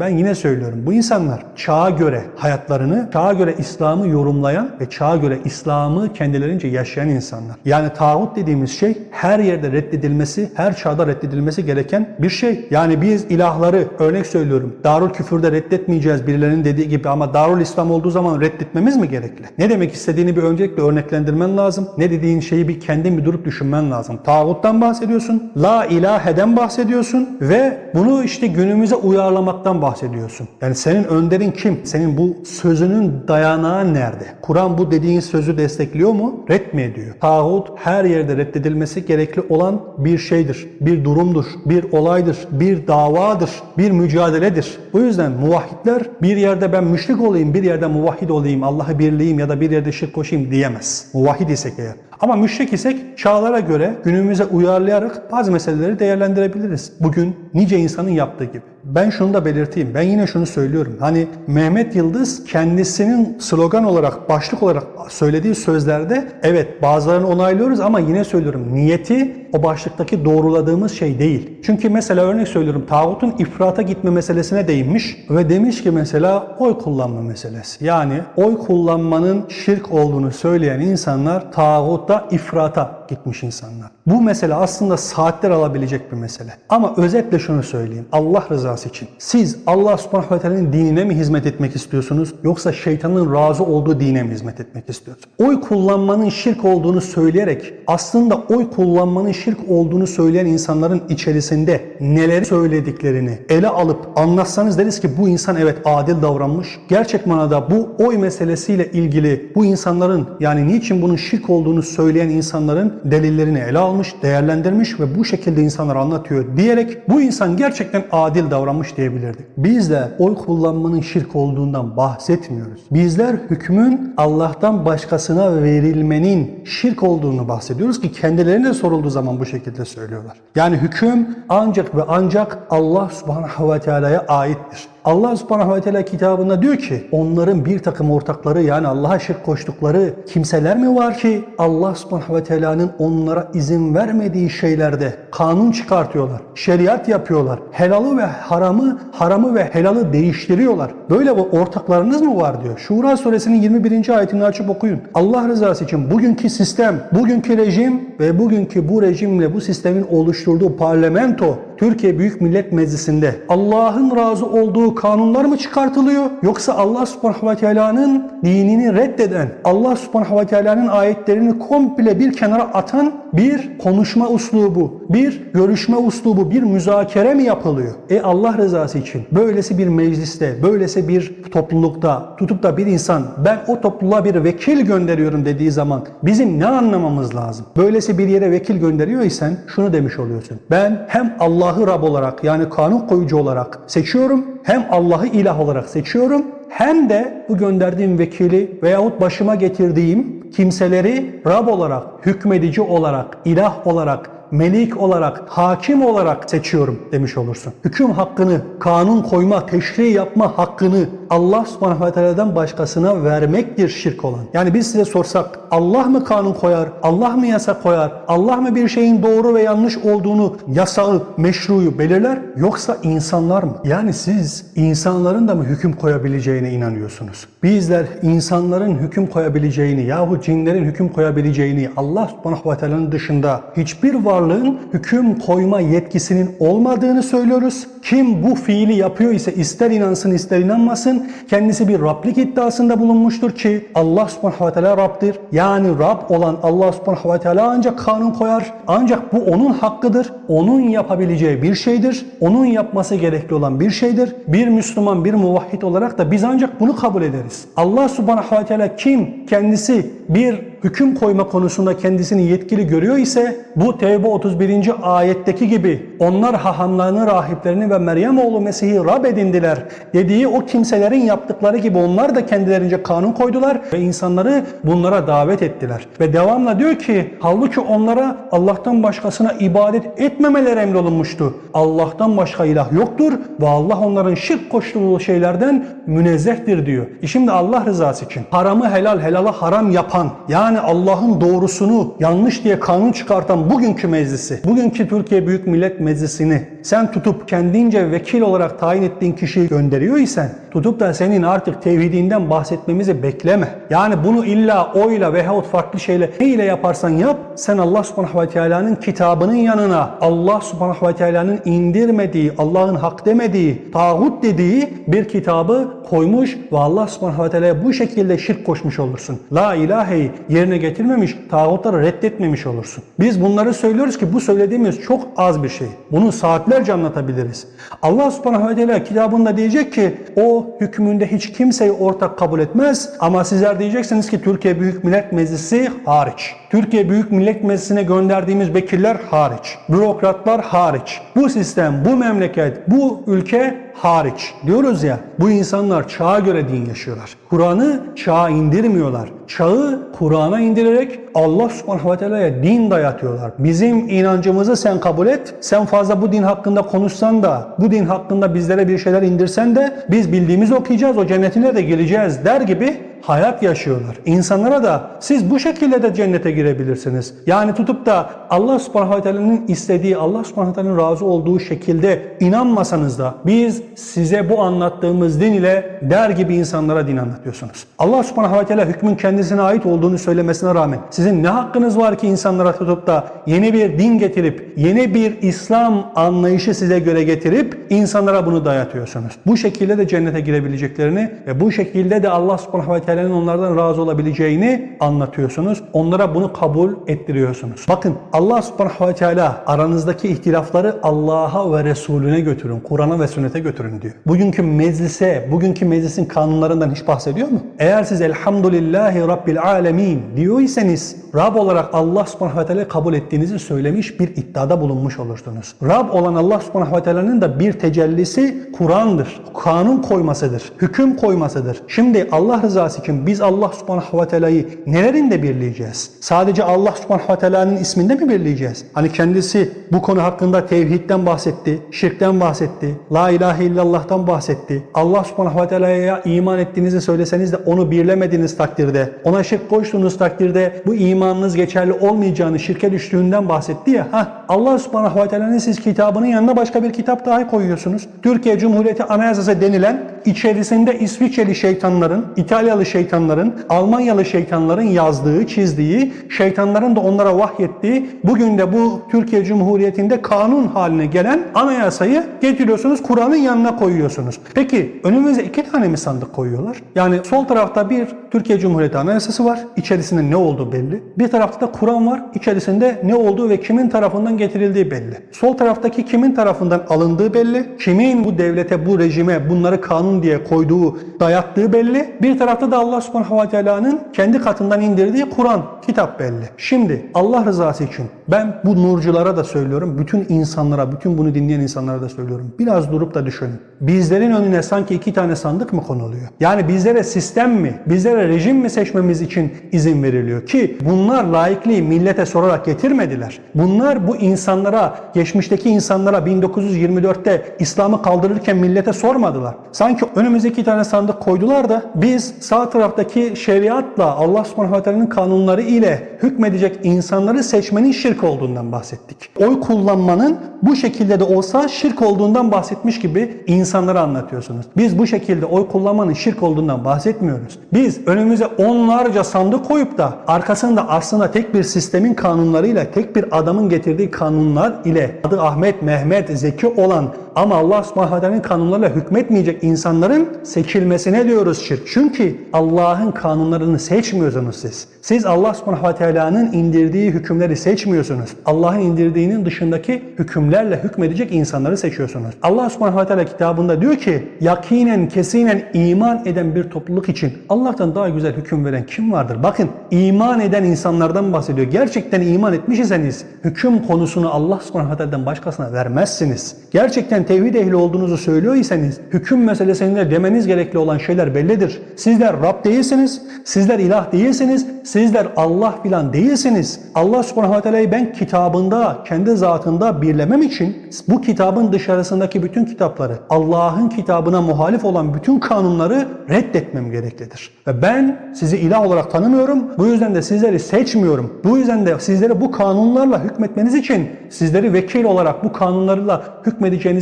Ben yine söylüyorum. Bu insanlar çağa göre hayatlarını, çağa göre İslam'ı yorumlayan ve çağa göre İslam'ı kendilerince yaşayan insanlar. Yani tağut dediğimiz şey her yerde reddedilmesi, her çağda reddedilmesi gereken bir şey. Yani biz ilahları örnek söylüyorum. Darül küfürde reddetmeyeceğiz birilerinin dediği gibi ama Darül İslam olduğu zaman reddetmemiz mi gerekli? Ne demek istediğini bir öncelikle örneklendirmen lazım. Ne dediğin şeyi bir kendin bir durup düşünmen lazım. Tağuttan bahsediyorsun. La ilaheden bahsediyorsun ve bunu işte günümüze uyarlamaktan bahsediyorsun. Yani senin önderin kim? Senin bu sözünün dayanağı nerede? Kur'an bu dediğin sözü destekliyor mu? Red mi ediyor? Tağut her yerde reddedilmesi gerekli olan bir şeydir. Bir durumdur, bir olaydır, bir davadır, bir mücadeledir. Bu yüzden muvahhidler bir yerde ben müşrik olayım, bir yerde muvahhid olayım, Allah'ı birleyeyim ya da bir yerde şirk koşayım diyemez. Muvahhid isek eğer. Ama müşrik isek çağlara göre günümüze uyarlayarak bazı meseleleri değerlendirebiliriz. Bugün nice insanın yaptığı gibi. Ben şunu da belirteyim. Ben yine şunu söylüyorum. Hani Mehmet Yıldız kendisinin slogan olarak, başlık olarak söylediği sözlerde evet bazılarını onaylıyoruz ama yine söylüyorum niyeti o başlıktaki doğruladığımız şey değil. Çünkü mesela örnek söylüyorum tağutun ifrata gitme meselesine değinmiş ve demiş ki mesela oy kullanma meselesi. Yani oy kullanmanın şirk olduğunu söyleyen insanlar tağutta ifrata gitmiş insanlar. Bu mesele aslında saatler alabilecek bir mesele. Ama özetle şunu söyleyeyim. Allah rızası için. Siz Allah subhanahu ve teala'nın dinine mi hizmet etmek istiyorsunuz? Yoksa şeytanın razı olduğu dine mi hizmet etmek istiyorsunuz? Oy kullanmanın şirk olduğunu söyleyerek aslında oy kullanmanın şirk olduğunu söyleyen insanların içerisinde neler söylediklerini ele alıp anlatsanız deriz ki bu insan evet adil davranmış. Gerçek manada bu oy meselesiyle ilgili bu insanların yani niçin bunun şirk olduğunu söyleyen insanların delillerini ele almış, değerlendirmiş ve bu şekilde insanlara anlatıyor diyerek bu insan gerçekten adil davranmış diyebilirdik. Biz de oy kullanmanın şirk olduğundan bahsetmiyoruz. Bizler hükmün Allah'tan başkasına verilmenin şirk olduğunu bahsediyoruz ki kendilerine sorulduğu zaman bu şekilde söylüyorlar. Yani hüküm ancak ve ancak Allah subhanahu ve teala'ya aittir. Allah subhanahu ve teala kitabında diyor ki onların bir takım ortakları yani Allah'a şirk koştukları kimseler mi var ki Allah subhanahu ve teala'nın onlara izin vermediği şeylerde kanun çıkartıyorlar, şeriat yapıyorlar, helalı ve haramı, haramı ve helalı değiştiriyorlar. Böyle bu ortaklarınız mı var diyor. Şura suresinin 21. ayetini açıp okuyun. Allah rızası için bugünkü sistem, bugünkü rejim ve bugünkü bu rejimle bu sistemin oluşturduğu parlamento Türkiye Büyük Millet Meclisi'nde Allah'ın razı olduğu kanunlar mı çıkartılıyor? Yoksa Allah subhanahu ve teala'nın dinini reddeden, Allah subhanahu ve teala'nın ayetlerini komple bir kenara atan bir konuşma uslubu, bir görüşme uslubu, bir müzakere mi yapılıyor? E Allah rızası için böylesi bir mecliste, böylesi bir toplulukta tutup da bir insan ben o topluluğa bir vekil gönderiyorum dediği zaman bizim ne anlamamız lazım? Böylesi bir yere vekil gönderiyor isen şunu demiş oluyorsun. Ben hem Allah'ı Rab olarak yani kanun koyucu olarak seçiyorum. Hem Allah'ı ilah olarak seçiyorum hem de bu gönderdiğim vekili veyahut başıma getirdiğim kimseleri Rab olarak, hükmedici olarak, ilah olarak, melik olarak, hakim olarak seçiyorum demiş olursun. Hüküm hakkını, kanun koyma, teşri yapma hakkını Allah subhanahu ve teala'dan başkasına vermektir şirk olan. Yani biz size sorsak Allah mı kanun koyar, Allah mı yasa koyar, Allah mı bir şeyin doğru ve yanlış olduğunu, yasağı, meşruyu belirler yoksa insanlar mı? Yani siz insanların da mı hüküm koyabileceğine inanıyorsunuz? Bizler insanların hüküm koyabileceğini yahut cinlerin hüküm koyabileceğini Allah subhanahu ve teala'nın dışında hiçbir varlığın hüküm koyma yetkisinin olmadığını söylüyoruz. Kim bu fiili yapıyor ise ister inansın ister inanmasın kendisi bir Rablik iddiasında bulunmuştur ki Allah subhanahu ve teala Rab'dir. Yani Rab olan Allah subhanahu ve teala ancak kanun koyar. Ancak bu onun hakkıdır. Onun yapabileceği bir şeydir. Onun yapması gerekli olan bir şeydir. Bir Müslüman, bir muvahhid olarak da biz ancak bunu kabul ederiz. Allah subhanahu ve teala kim kendisi bir hüküm koyma konusunda kendisini yetkili görüyor ise bu Tevbe 31. ayetteki gibi onlar hahamlarını, rahiplerini ve Meryem oğlu Mesih'i Rab edindiler dediği o kimselerin yaptıkları gibi onlar da kendilerince kanun koydular ve insanları bunlara davet ettiler. Ve devamla diyor ki halbuki onlara Allah'tan başkasına ibadet etmemeler emrolunmuştu. Allah'tan başka ilah yoktur ve Allah onların şirk koştuğu şeylerden münezzehtir diyor. E şimdi Allah rızası için haramı helal, helala haram yapan yani Yani Allah'ın doğrusunu yanlış diye kanun çıkartan bugünkü meclisi, bugünkü Türkiye Büyük Millet Meclisi'ni sen tutup kendince vekil olarak tayin ettiğin kişiyi gönderiyor isen tutup da senin artık tevhidinden bahsetmemizi bekleme. Yani bunu illa oyla veyahut farklı şeyle ne ile yaparsan yap sen Allah subhanahu ve teala'nın kitabının yanına Allah subhanahu ve teala'nın indirmediği, Allah'ın hak demediği, tağut dediği bir kitabı koymuş ve Allah subhanahu ve teala'ya bu şekilde şirk koşmuş olursun. La ilaheyi yerine getirmemiş, tağutları reddetmemiş olursun. Biz bunları söylüyoruz ki bu söylediğimiz çok az bir şey. Bunu saatlerce anlatabiliriz. Allah subhanahu ve teala kitabında diyecek ki o hükmünde hiç kimseyi ortak kabul etmez ama sizler diyeceksiniz ki Türkiye Büyük Millet Meclisi hariç. Türkiye Büyük Millet Meclisi'ne gönderdiğimiz vekiller hariç. Bürokratlar hariç. Bu sistem, bu memleket, bu ülke hariç. Diyoruz ya bu insanlar çağa göre din yaşıyorlar. Kur'an'ı çağa indirmiyorlar. Çağı Kur'an'a indirerek Allah subhanahu ve teala'ya din dayatıyorlar. Bizim inancımızı sen kabul et. Sen fazla bu din hakkında konuşsan da, bu din hakkında bizlere bir şeyler indirsen de biz bildiğimizi okuyacağız, o cennetine de gireceğiz der gibi hayat yaşıyorlar. İnsanlara da siz bu şekilde de cennete girebilirsiniz. Yani tutup da Allah subhanahu ve teala'nın istediği, Allah subhanahu ve teala'nın razı olduğu şekilde inanmasanız da biz size bu anlattığımız din ile der gibi insanlara din anlatıyorsunuz. Allah subhanahu ve teala hükmün kendisine ait olduğunu söylemesine rağmen sizin ne hakkınız var ki insanlara tutup da yeni bir din getirip, yeni bir İslam anlayışı size göre getirip insanlara bunu dayatıyorsunuz. Bu şekilde de cennete girebileceklerini ve bu şekilde de Allah subhanahu teala'nın onlardan razı olabileceğini anlatıyorsunuz. Onlara bunu kabul ettiriyorsunuz. Bakın Allah subhanahu ve teala aranızdaki ihtilafları Allah'a ve Resulüne götürün. Kur'an'a ve sünnete götürün diyor. Bugünkü meclise, bugünkü meclisin kanunlarından hiç bahsediyor mu? Eğer siz elhamdülillahi rabbil alemin diyorsanız Rab olarak Allah subhanahu ve teala kabul ettiğinizi söylemiş bir iddiada bulunmuş olursunuz. Rab olan Allah subhanahu ve teala'nın da bir tecellisi Kur'an'dır. Kanun koymasıdır. Hüküm koymasıdır. Şimdi Allah rızası için biz Allah subhanahu ve teala'yı nelerinde birleyeceğiz? Sadece Allah subhanahu ve teala'nın isminde mi birleyeceğiz? Hani kendisi bu konu hakkında tevhidden bahsetti, şirkten bahsetti, la ilahe illallah'tan bahsetti. Allah subhanahu ve teala'ya iman ettiğinizi söyleseniz de onu birlemediğiniz takdirde, ona şirk koştuğunuz takdirde bu imanınız geçerli olmayacağını, şirke düştüğünden bahsetti ya. Heh, Allah subhanahu ve teala'nın siz kitabının yanına başka bir kitap dahi koyuyorsunuz. Türkiye Cumhuriyeti Anayasası denilen içerisinde İsviçreli şeytanların, İtalyalı şeytanların, Almanyalı şeytanların yazdığı, çizdiği, şeytanların da onlara vahyettiği, bugün de bu Türkiye Cumhuriyeti'nde kanun haline gelen anayasayı getiriyorsunuz, Kur'an'ın yanına koyuyorsunuz. Peki önümüze iki tane mi sandık koyuyorlar? Yani sol tarafta bir Türkiye Cumhuriyeti Anayasası var, içerisinde ne olduğu belli. Bir tarafta da Kur'an var, içerisinde ne olduğu ve kimin tarafından getirildiği belli. Sol taraftaki kimin tarafından alındığı belli, kimin bu devlete, bu rejime bunları kanun diye koyduğu, dayattığı belli. Bir tarafta da Allah subhanahu ve teala'nın kendi katından indirdiği Kur'an, kitap belli. Şimdi Allah rızası için ben bu nurculara da söylüyorum, bütün insanlara, bütün bunu dinleyen insanlara da söylüyorum. Biraz durup da düşünün. Bizlerin önüne sanki iki tane sandık mı konuluyor? Yani bizlere sistem mi, bizlere rejim mi seçmemiz için izin veriliyor? Ki bunlar laikliği millete sorarak getirmediler. Bunlar bu insanlara, geçmişteki insanlara 1924'te İslam'ı kaldırırken millete sormadılar. Sanki önümüze iki tane sandık koydular da biz sağ taraftaki şeriatla Allah subhanahu teala'nın kanunları ile hükmedecek insanları seçmenin şirk olduğundan bahsettik. Oy kullanmanın bu şekilde de olsa şirk olduğundan bahsetmiş gibi insanlara anlatıyorsunuz. Biz bu şekilde oy kullanmanın şirk olduğundan bahsetmiyoruz. Biz önümüze onlarca sandık koyup da arkasında aslında tek bir sistemin kanunlarıyla, tek bir adamın getirdiği kanunlar ile adı Ahmet, Mehmet, Zeki olan ama Allah subhanahu kanunlarıyla hükmetmeyecek insanların seçilmesine diyoruz şirk. Çünkü Allah'ın kanunlarını seçmiyorsunuz siz. Siz Allah subhanahu indirdiği hükümleri seçmiyorsunuz. Allah'ın indirdiğinin dışındaki hükümlerle hükmedecek insanları seçiyorsunuz. Allah subhanahu kitabında diyor ki yakinen kesinen iman eden bir topluluk için Allah'tan daha güzel hüküm veren kim vardır? Bakın iman eden insanlardan bahsediyor. Gerçekten iman etmiş iseniz hüküm konusunu Allah subhanahu başkasına vermezsiniz. Gerçekten tevhid ehli olduğunuzu söylüyor iseniz hüküm meselesi içerisinde demeniz gerekli olan şeyler bellidir. Sizler Rab değilsiniz, sizler ilah değilsiniz, sizler Allah filan değilsiniz. Allah subhanahu ve teala'yı ben kitabında, kendi zatında birlemem için bu kitabın dışarısındaki bütün kitapları, Allah'ın kitabına muhalif olan bütün kanunları reddetmem gereklidir. Ve ben sizi ilah olarak tanımıyorum. Bu yüzden de sizleri seçmiyorum. Bu yüzden de sizleri bu kanunlarla hükmetmeniz için sizleri vekil olarak bu kanunlarla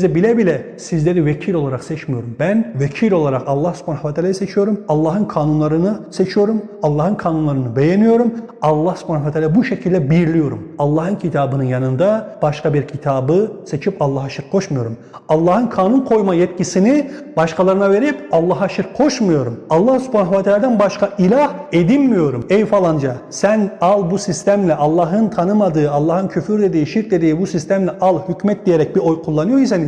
hükmedeceğinizi bile bile sizleri vekil olarak seçmiyorum. Ben vekil olarak Allah subhanahu ve teala'yı seçiyorum. Allah'ın kanunlarını seçiyorum. Allah'ın kanunlarını beğeniyorum. Allah subhanahu ve teala bu şekilde birliyorum. Allah'ın kitabının yanında başka bir kitabı seçip Allah'a şirk koşmuyorum. Allah'ın kanun koyma yetkisini başkalarına verip Allah'a şirk koşmuyorum. Allah subhanahu ve teala'dan başka ilah edinmiyorum. Ey falanca sen al bu sistemle Allah'ın tanımadığı, Allah'ın küfür dediği, şirk dediği bu sistemle al hükmet diyerek bir oy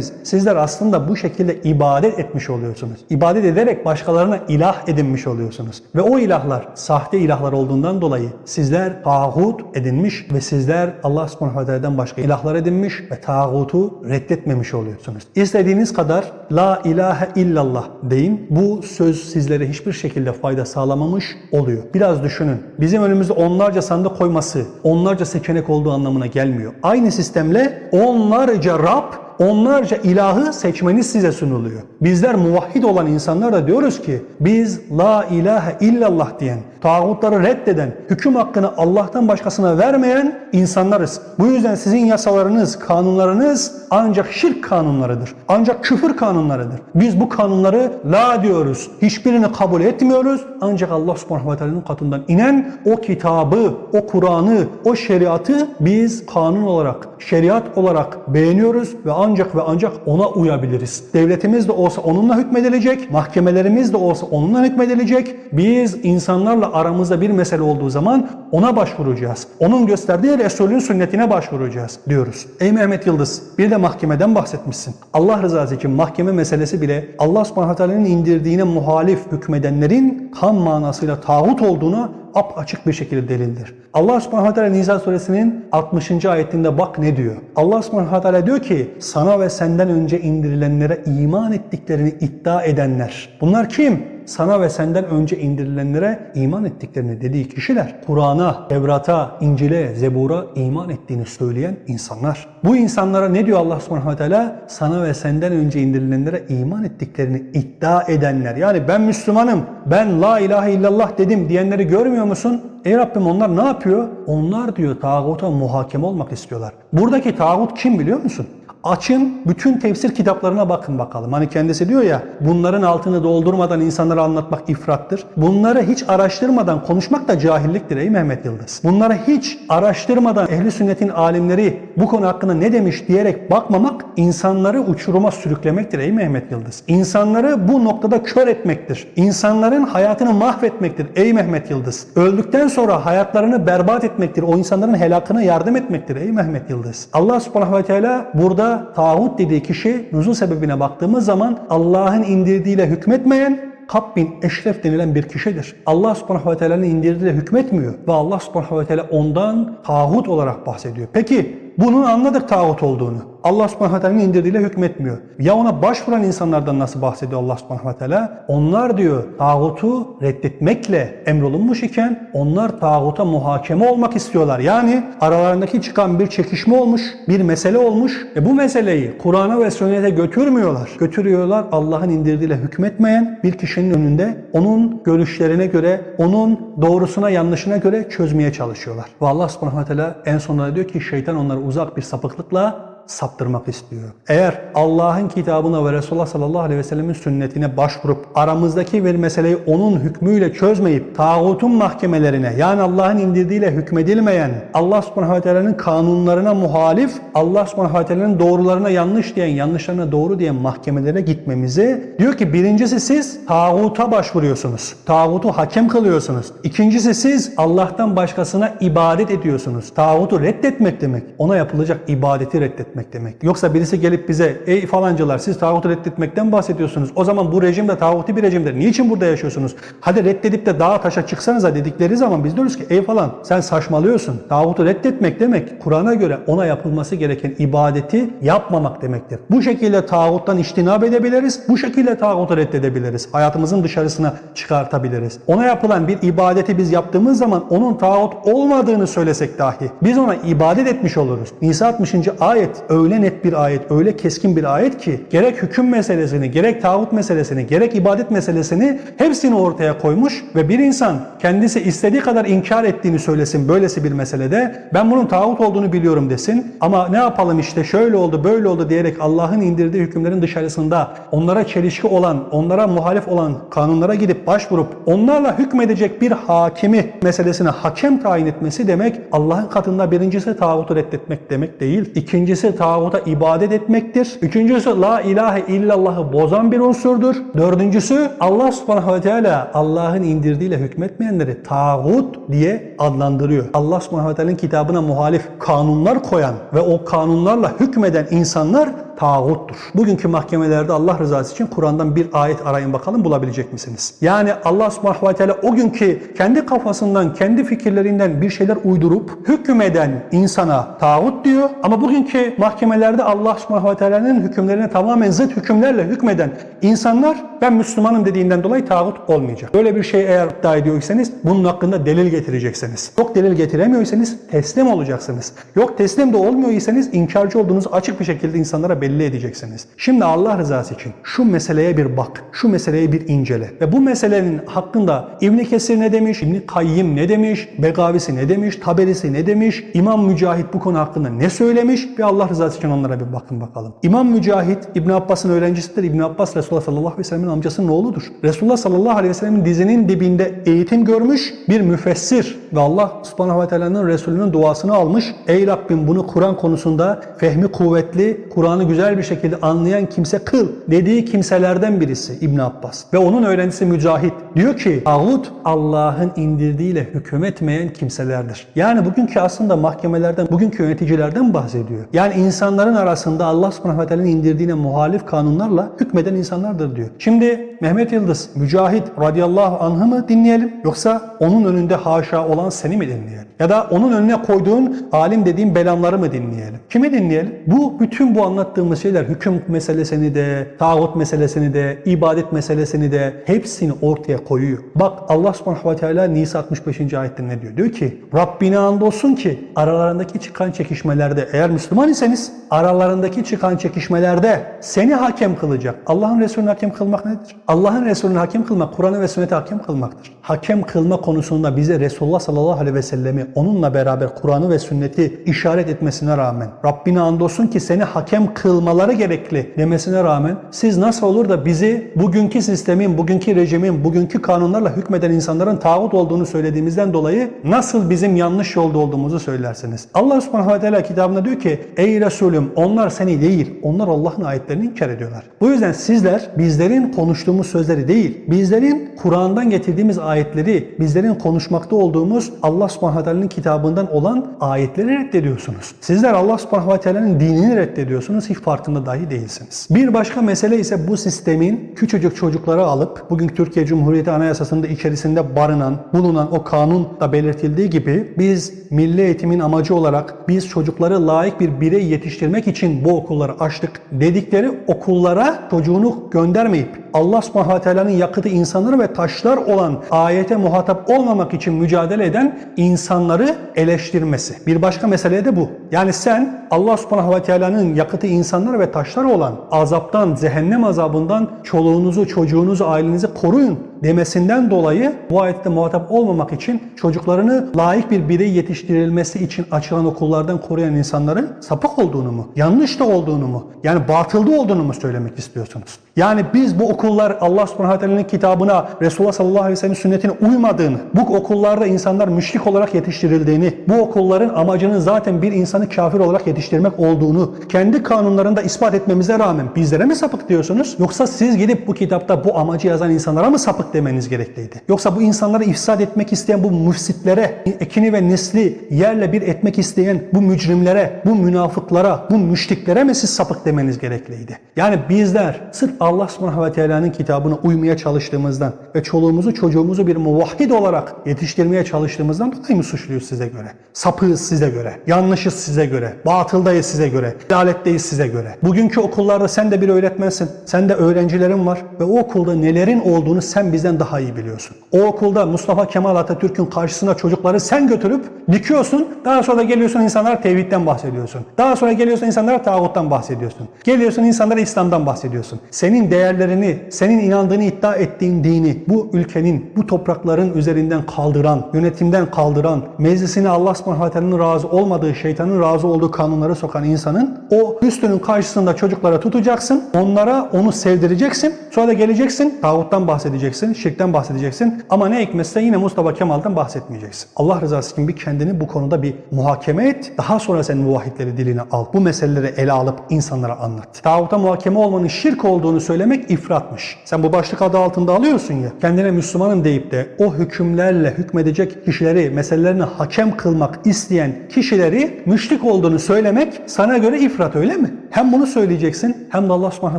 kullanıyorsanız sizler aslında bu şekilde ibadet etmiş oluyorsunuz. İbadet ederek başkalarına ilah edinmiş oluyorsunuz. Ve o ilahlar sahte ilahlar olduğundan dolayı sizler tağut edinmiş ve sizler Allah subhanahu teala'dan başka ilahlar edinmiş ve tağutu reddetmemiş oluyorsunuz. İstediğiniz kadar la ilahe illallah deyin. Bu söz sizlere hiçbir şekilde fayda sağlamamış oluyor. Biraz düşünün. Bizim önümüzde onlarca sandık koyması, onlarca seçenek olduğu anlamına gelmiyor. Aynı sistemle onlarca Rab onlarca ilahı seçmeniz size sunuluyor. Bizler muvahhid olan insanlar da diyoruz ki biz la ilahe illallah diyen, tağutları reddeden, hüküm hakkını Allah'tan başkasına vermeyen insanlarız. Bu yüzden sizin yasalarınız, kanunlarınız ancak şirk kanunlarıdır. Ancak küfür kanunlarıdır. Biz bu kanunları la diyoruz. Hiçbirini kabul etmiyoruz. Ancak Allah subhanahu ve teala'nın katından inen o kitabı, o Kur'an'ı, o şeriatı biz kanun olarak, şeriat olarak beğeniyoruz ve ancak ve ancak ona uyabiliriz. Devletimiz de olsa onunla hükmedilecek, mahkemelerimiz de olsa onunla hükmedilecek. Biz insanlarla aramızda bir mesele olduğu zaman ona başvuracağız. Onun gösterdiği Resulün sünnetine başvuracağız diyoruz. Ey Mehmet Yıldız bir de mahkemeden bahsetmişsin. Allah rızası için mahkeme meselesi bile Allah subhanahu teala'nın indirdiğine muhalif hükmedenlerin tam manasıyla tağut olduğunu ap açık bir şekilde delildir. Allah subhanahu teala Nisa suresinin 60. ayetinde bak ne diyor. Allah subhanahu teala diyor ki sana ve senden önce indirilenlere iman ettiklerini iddia edenler. Bunlar kim? Sana ve senden önce indirilenlere iman ettiklerini dediği kişiler, Kur'an'a, Tevrat'a, İncil'e, Zebur'a iman ettiğini söyleyen insanlar. Bu insanlara ne diyor Allah subhanahu teala? Sana ve senden önce indirilenlere iman ettiklerini iddia edenler. Yani ben Müslümanım, ben la ilahe illallah dedim diyenleri görmüyor musun? Ey Rabbim onlar ne yapıyor? Onlar diyor tağuta muhakeme olmak istiyorlar. Buradaki tağut kim biliyor musun? Açın bütün tefsir kitaplarına bakın bakalım. Hani kendisi diyor ya bunların altını doldurmadan insanlara anlatmak ifrattır. Bunları hiç araştırmadan konuşmak da cahilliktir ey Mehmet Yıldız. Bunları hiç araştırmadan ehli sünnetin alimleri bu konu hakkında ne demiş diyerek bakmamak insanları uçuruma sürüklemektir ey Mehmet Yıldız. İnsanları bu noktada kör etmektir. İnsanların hayatını mahvetmektir ey Mehmet Yıldız. Öldükten sonra hayatlarını berbat etmektir. O insanların helakına yardım etmektir ey Mehmet Yıldız. Allah subhanahu ve teala burada tağut dediği kişi nuzul sebebine baktığımız zaman Allah'ın indirdiğiyle hükmetmeyen Kab bin Eşref denilen bir kişidir. Allah subhanahu ve teala'nın indirdiğiyle hükmetmiyor ve Allah subhanahu ve teala ondan tağut olarak bahsediyor. Peki bunun anladık tağut olduğunu. Allah subhanahu ve teala'nın indirdiğiyle hükmetmiyor. Ya ona başvuran insanlardan nasıl bahsediyor Allah subhanahu ve teala? Onlar diyor tağutu reddetmekle emrolunmuş iken onlar tağuta muhakeme olmak istiyorlar. Yani aralarındaki çıkan bir çekişme olmuş, bir mesele olmuş. E bu meseleyi Kur'an'a ve sünnete götürmüyorlar. Götürüyorlar Allah'ın indirdiğiyle hükmetmeyen bir kişinin önünde onun görüşlerine göre, onun doğrusuna yanlışına göre çözmeye çalışıyorlar. Ve Allah subhanahu ve teala en sonunda diyor ki şeytan onları uzak bir sapıklıkla saptırmak istiyor. Eğer Allah'ın kitabına ve Resulullah sallallahu aleyhi ve sellemin sünnetine başvurup aramızdaki bir meseleyi onun hükmüyle çözmeyip tağutun mahkemelerine yani Allah'ın indirdiğiyle hükmedilmeyen Allah subhanahu ve teala'nın kanunlarına muhalif Allah subhanahu ve teala'nın doğrularına yanlış diyen yanlışlarına doğru diyen mahkemelere gitmemizi diyor ki birincisi siz tağuta başvuruyorsunuz. Tağutu hakem kılıyorsunuz. İkincisi siz Allah'tan başkasına ibadet ediyorsunuz. Tağutu reddetmek demek. Ona yapılacak ibadeti reddetmek reddetmek demek. Yoksa birisi gelip bize ey falancılar siz tağutu reddetmekten bahsediyorsunuz. O zaman bu rejim de tağuti bir rejimdir. Niçin burada yaşıyorsunuz? Hadi reddedip de dağa taşa çıksanıza dedikleri zaman biz diyoruz ki ey falan sen saçmalıyorsun. Tağutu reddetmek demek Kur'an'a göre ona yapılması gereken ibadeti yapmamak demektir. Bu şekilde tağuttan iştinab edebiliriz. Bu şekilde tağutu reddedebiliriz. Hayatımızın dışarısına çıkartabiliriz. Ona yapılan bir ibadeti biz yaptığımız zaman onun tağut olmadığını söylesek dahi biz ona ibadet etmiş oluruz. Nisa 60. ayet öyle net bir ayet, öyle keskin bir ayet ki gerek hüküm meselesini, gerek tağut meselesini, gerek ibadet meselesini hepsini ortaya koymuş ve bir insan kendisi istediği kadar inkar ettiğini söylesin böylesi bir meselede ben bunun tağut olduğunu biliyorum desin ama ne yapalım işte şöyle oldu böyle oldu diyerek Allah'ın indirdiği hükümlerin dışarısında onlara çelişki olan, onlara muhalif olan kanunlara gidip başvurup onlarla hükmedecek bir hakimi meselesine hakem tayin etmesi demek Allah'ın katında birincisi tağutu reddetmek demek değil. İkincisi tağuta ibadet etmektir. Üçüncüsü la ilahe illallah'ı bozan bir unsurdur. Dördüncüsü Allah subhanahu ve teala Allah'ın indirdiğiyle hükmetmeyenleri tağut diye adlandırıyor. Allah subhanahu ve teala'nın kitabına muhalif kanunlar koyan ve o kanunlarla hükmeden insanlar tağuttur. Bugünkü mahkemelerde Allah rızası için Kur'an'dan bir ayet arayın bakalım bulabilecek misiniz? Yani Allah subhanahu ve teala o günkü kendi kafasından, kendi fikirlerinden bir şeyler uydurup hükmeden insana tağut diyor. Ama bugünkü mahkemelerde Allah subhanahu ve teala'nın hükümlerine tamamen zıt hükümlerle hükmeden insanlar ben Müslümanım dediğinden dolayı tağut olmayacak. Böyle bir şey eğer iddia ediyorsanız bunun hakkında delil getireceksiniz. Yok delil getiremiyorsanız teslim olacaksınız. Yok teslim de olmuyorsanız inkarcı olduğunuzu açık bir şekilde insanlara belli edeceksiniz. Şimdi Allah rızası için şu meseleye bir bak. Şu meseleye bir incele. Ve bu meselenin hakkında İbn Kesir ne demiş? İbn Kayyim ne demiş? Begavisi ne demiş? Taberisi ne demiş? İmam Mücahit bu konu hakkında ne söylemiş? Ve Allah rızası için onlara bir bakın bakalım. İmam Mücahit İbn Abbas'ın öğrencisidir. İbn Abbas Resulullah sallallahu aleyhi ve sellem'in amcasının oğludur. Resulullah sallallahu aleyhi ve sellem'in dizinin dibinde eğitim görmüş bir müfessir ve Allah subhanahu ve teala'nın Resulünün duasını almış. Ey Rabbim bunu Kur'an konusunda fehmi kuvvetli, Kur'an'ı güzel bir şekilde anlayan kimse kıl dediği kimselerden birisi İbn Abbas. Ve onun öğrencisi Mücahit diyor ki tağut Allah'ın indirdiğiyle hükmetmeyen kimselerdir. Yani bugünkü aslında mahkemelerden, bugünkü yöneticilerden bahsediyor. Yani insanların arasında Allah subhanahu indirdiğine muhalif kanunlarla hükmeden insanlardır diyor. Şimdi Mehmet Yıldız, Mücahit radıyallahu anh'ı mı dinleyelim yoksa onun önünde haşa olan seni mi dinleyelim? Ya da onun önüne koyduğun alim dediğin belamları mı dinleyelim? Kimi dinleyelim? Bu bütün bu anlattığımız şeyler hüküm meselesini de, tağut meselesini de, ibadet meselesini de hepsini ortaya koyuyor. Bak Allah subhanahu ve teala Nisa 65. ayette ne diyor? Diyor ki Rabbine andolsun ki aralarındaki çıkan çekişmelerde eğer Müslüman iseniz aralarındaki çıkan çekişmelerde seni hakem kılacak. Allah'ın Resulü'nü hakem kılmak nedir? Allah'ın Resulü'nü hakem kılmak, Kur'an'ı ve sünneti hakem kılmaktır. Hakem kılma konusunda bize Resulullah sallallahu aleyhi ve sellemi onunla beraber Kur'an'ı ve sünneti işaret etmesine rağmen Rabbine andolsun ki seni hakem kılmaları gerekli demesine rağmen siz nasıl olur da bizi bugünkü sistemin, bugünkü rejimin, bugünkü kanunlarla hükmeden insanların tağut olduğunu söylediğimizden dolayı nasıl bizim yanlış yolda olduğumuzu söylersiniz. Allah subhanahu ve teala kitabında diyor ki ey Resulüm onlar seni değil onlar Allah'ın ayetlerini inkar ediyorlar. Bu yüzden sizler bizlerin konuştuğumuz sözleri değil bizlerin Kur'an'dan getirdiğimiz ayetleri bizlerin konuşmakta olduğumuz Allah subhanahu teala'nın kitabından olan ayetleri reddediyorsunuz. Sizler Allah subhanahu teala'nın dinini reddediyorsunuz hiç farkında dahi değilsiniz. Bir başka mesele ise bu sistemin küçücük çocukları alıp bugün Türkiye Cumhuriyeti Anayasası'nda içerisinde barınan, bulunan o kanunda belirtildiği gibi biz milli eğitimin amacı olarak biz çocukları layık bir birey yetiştirmek için bu okulları açtık dedikleri okullara çocuğunu göndermeyip Allah subhanahu ve teala'nın yakıtı insanları ve taşlar olan ayete muhatap olmamak için mücadele eden insanları eleştirmesi. Bir başka mesele de bu. Yani sen Allah subhanahu ve teala'nın yakıtı insanlar ve taşlar olan azaptan, cehennem azabından çoluğunuzu, çocuğunuzu, ailenizi koruyun demesinden dolayı bu ayette muhatap olmamak için çocuklarını layık bir birey yetiştirilmesi için açılan okullardan koruyan insanların sapık olduğunu mu, yanlış da olduğunu mu, yani batılda olduğunu mu söylemek istiyorsunuz? Yani biz bu okullar Allah subhanahu teala'nın kitabına, Resulullah sallallahu aleyhi ve sellem sünnetine uymadığını, bu okullarda insanlar müşrik olarak yetiştirildiğini, bu okulların amacının zaten bir insanı kafir olarak yetiştirmek olduğunu kendi kanunlarında ispat etmemize rağmen bizlere mi sapık diyorsunuz? Yoksa siz gidip bu kitapta bu amacı yazan insanlara mı sapık demeniz gerekliydi? Yoksa bu insanları ifsad etmek isteyen bu müfsitlere, ekini ve nesli yerle bir etmek isteyen bu mücrimlere, bu münafıklara, bu müşriklere mi siz sapık demeniz gerekliydi? Yani bizler sırf Allah subhanahu ve teala'nın kitabına uymaya çalıştığımızdan ve çoluğumuzu çocuğumuzu bir muvahhid olarak yetiştirmeye çalıştığımızdan dolayı mı suçluyuz size göre? Sapığız size göre, yanlışız size göre, batıldayız size göre, laletteyiz size göre. Bugünkü okullarda sen de bir öğretmensin, sen de öğrencilerin var ve o okulda nelerin olduğunu sen bizden daha iyi biliyorsun. O okulda Mustafa Kemal Atatürk'ün karşısına çocukları sen götürüp dikiyorsun, daha sonra geliyorsun insanlara tevhidden bahsediyorsun. Daha sonra geliyorsun insanlara tağuttan bahsediyorsun. Geliyorsun insanlara İslam'dan bahsediyorsun. Senin değerlerini, senin inandığını iddia ettiğin dini bu ülkenin, bu toprakların üzerinden kaldıran, yönetimden kaldıran, meclisine Allah subhanahu razı olmadığı, şeytanın razı olduğu kanunları sokan insanın o üstünün karşısında çocuklara tutacaksın, onlara onu sevdireceksin, sonra da geleceksin, tağuttan bahsedeceksin, şirkten bahsedeceksin ama ne hikmetse yine Mustafa Kemal'dan bahsetmeyeceksin. Allah rızası için bir kendini bu konuda bir muhakeme et, daha sonra sen muvahhidleri diline al. Bu meseleleri ele alıp insanlara anlat. Tağuta muhakeme olmanın şirk olduğunu söylemek ifratmış. Sen bu başlık adı altında alıyorsun ya, kendine Müslümanım deyip de o hükümlerle hükmedecek kişileri, meselelerini hakem kılmak isteyen kişileri müşrik olduğunu söylemek sana göre ifrat öyle mi? Hem bunu söyleyeceksin hem de Allah subhanahu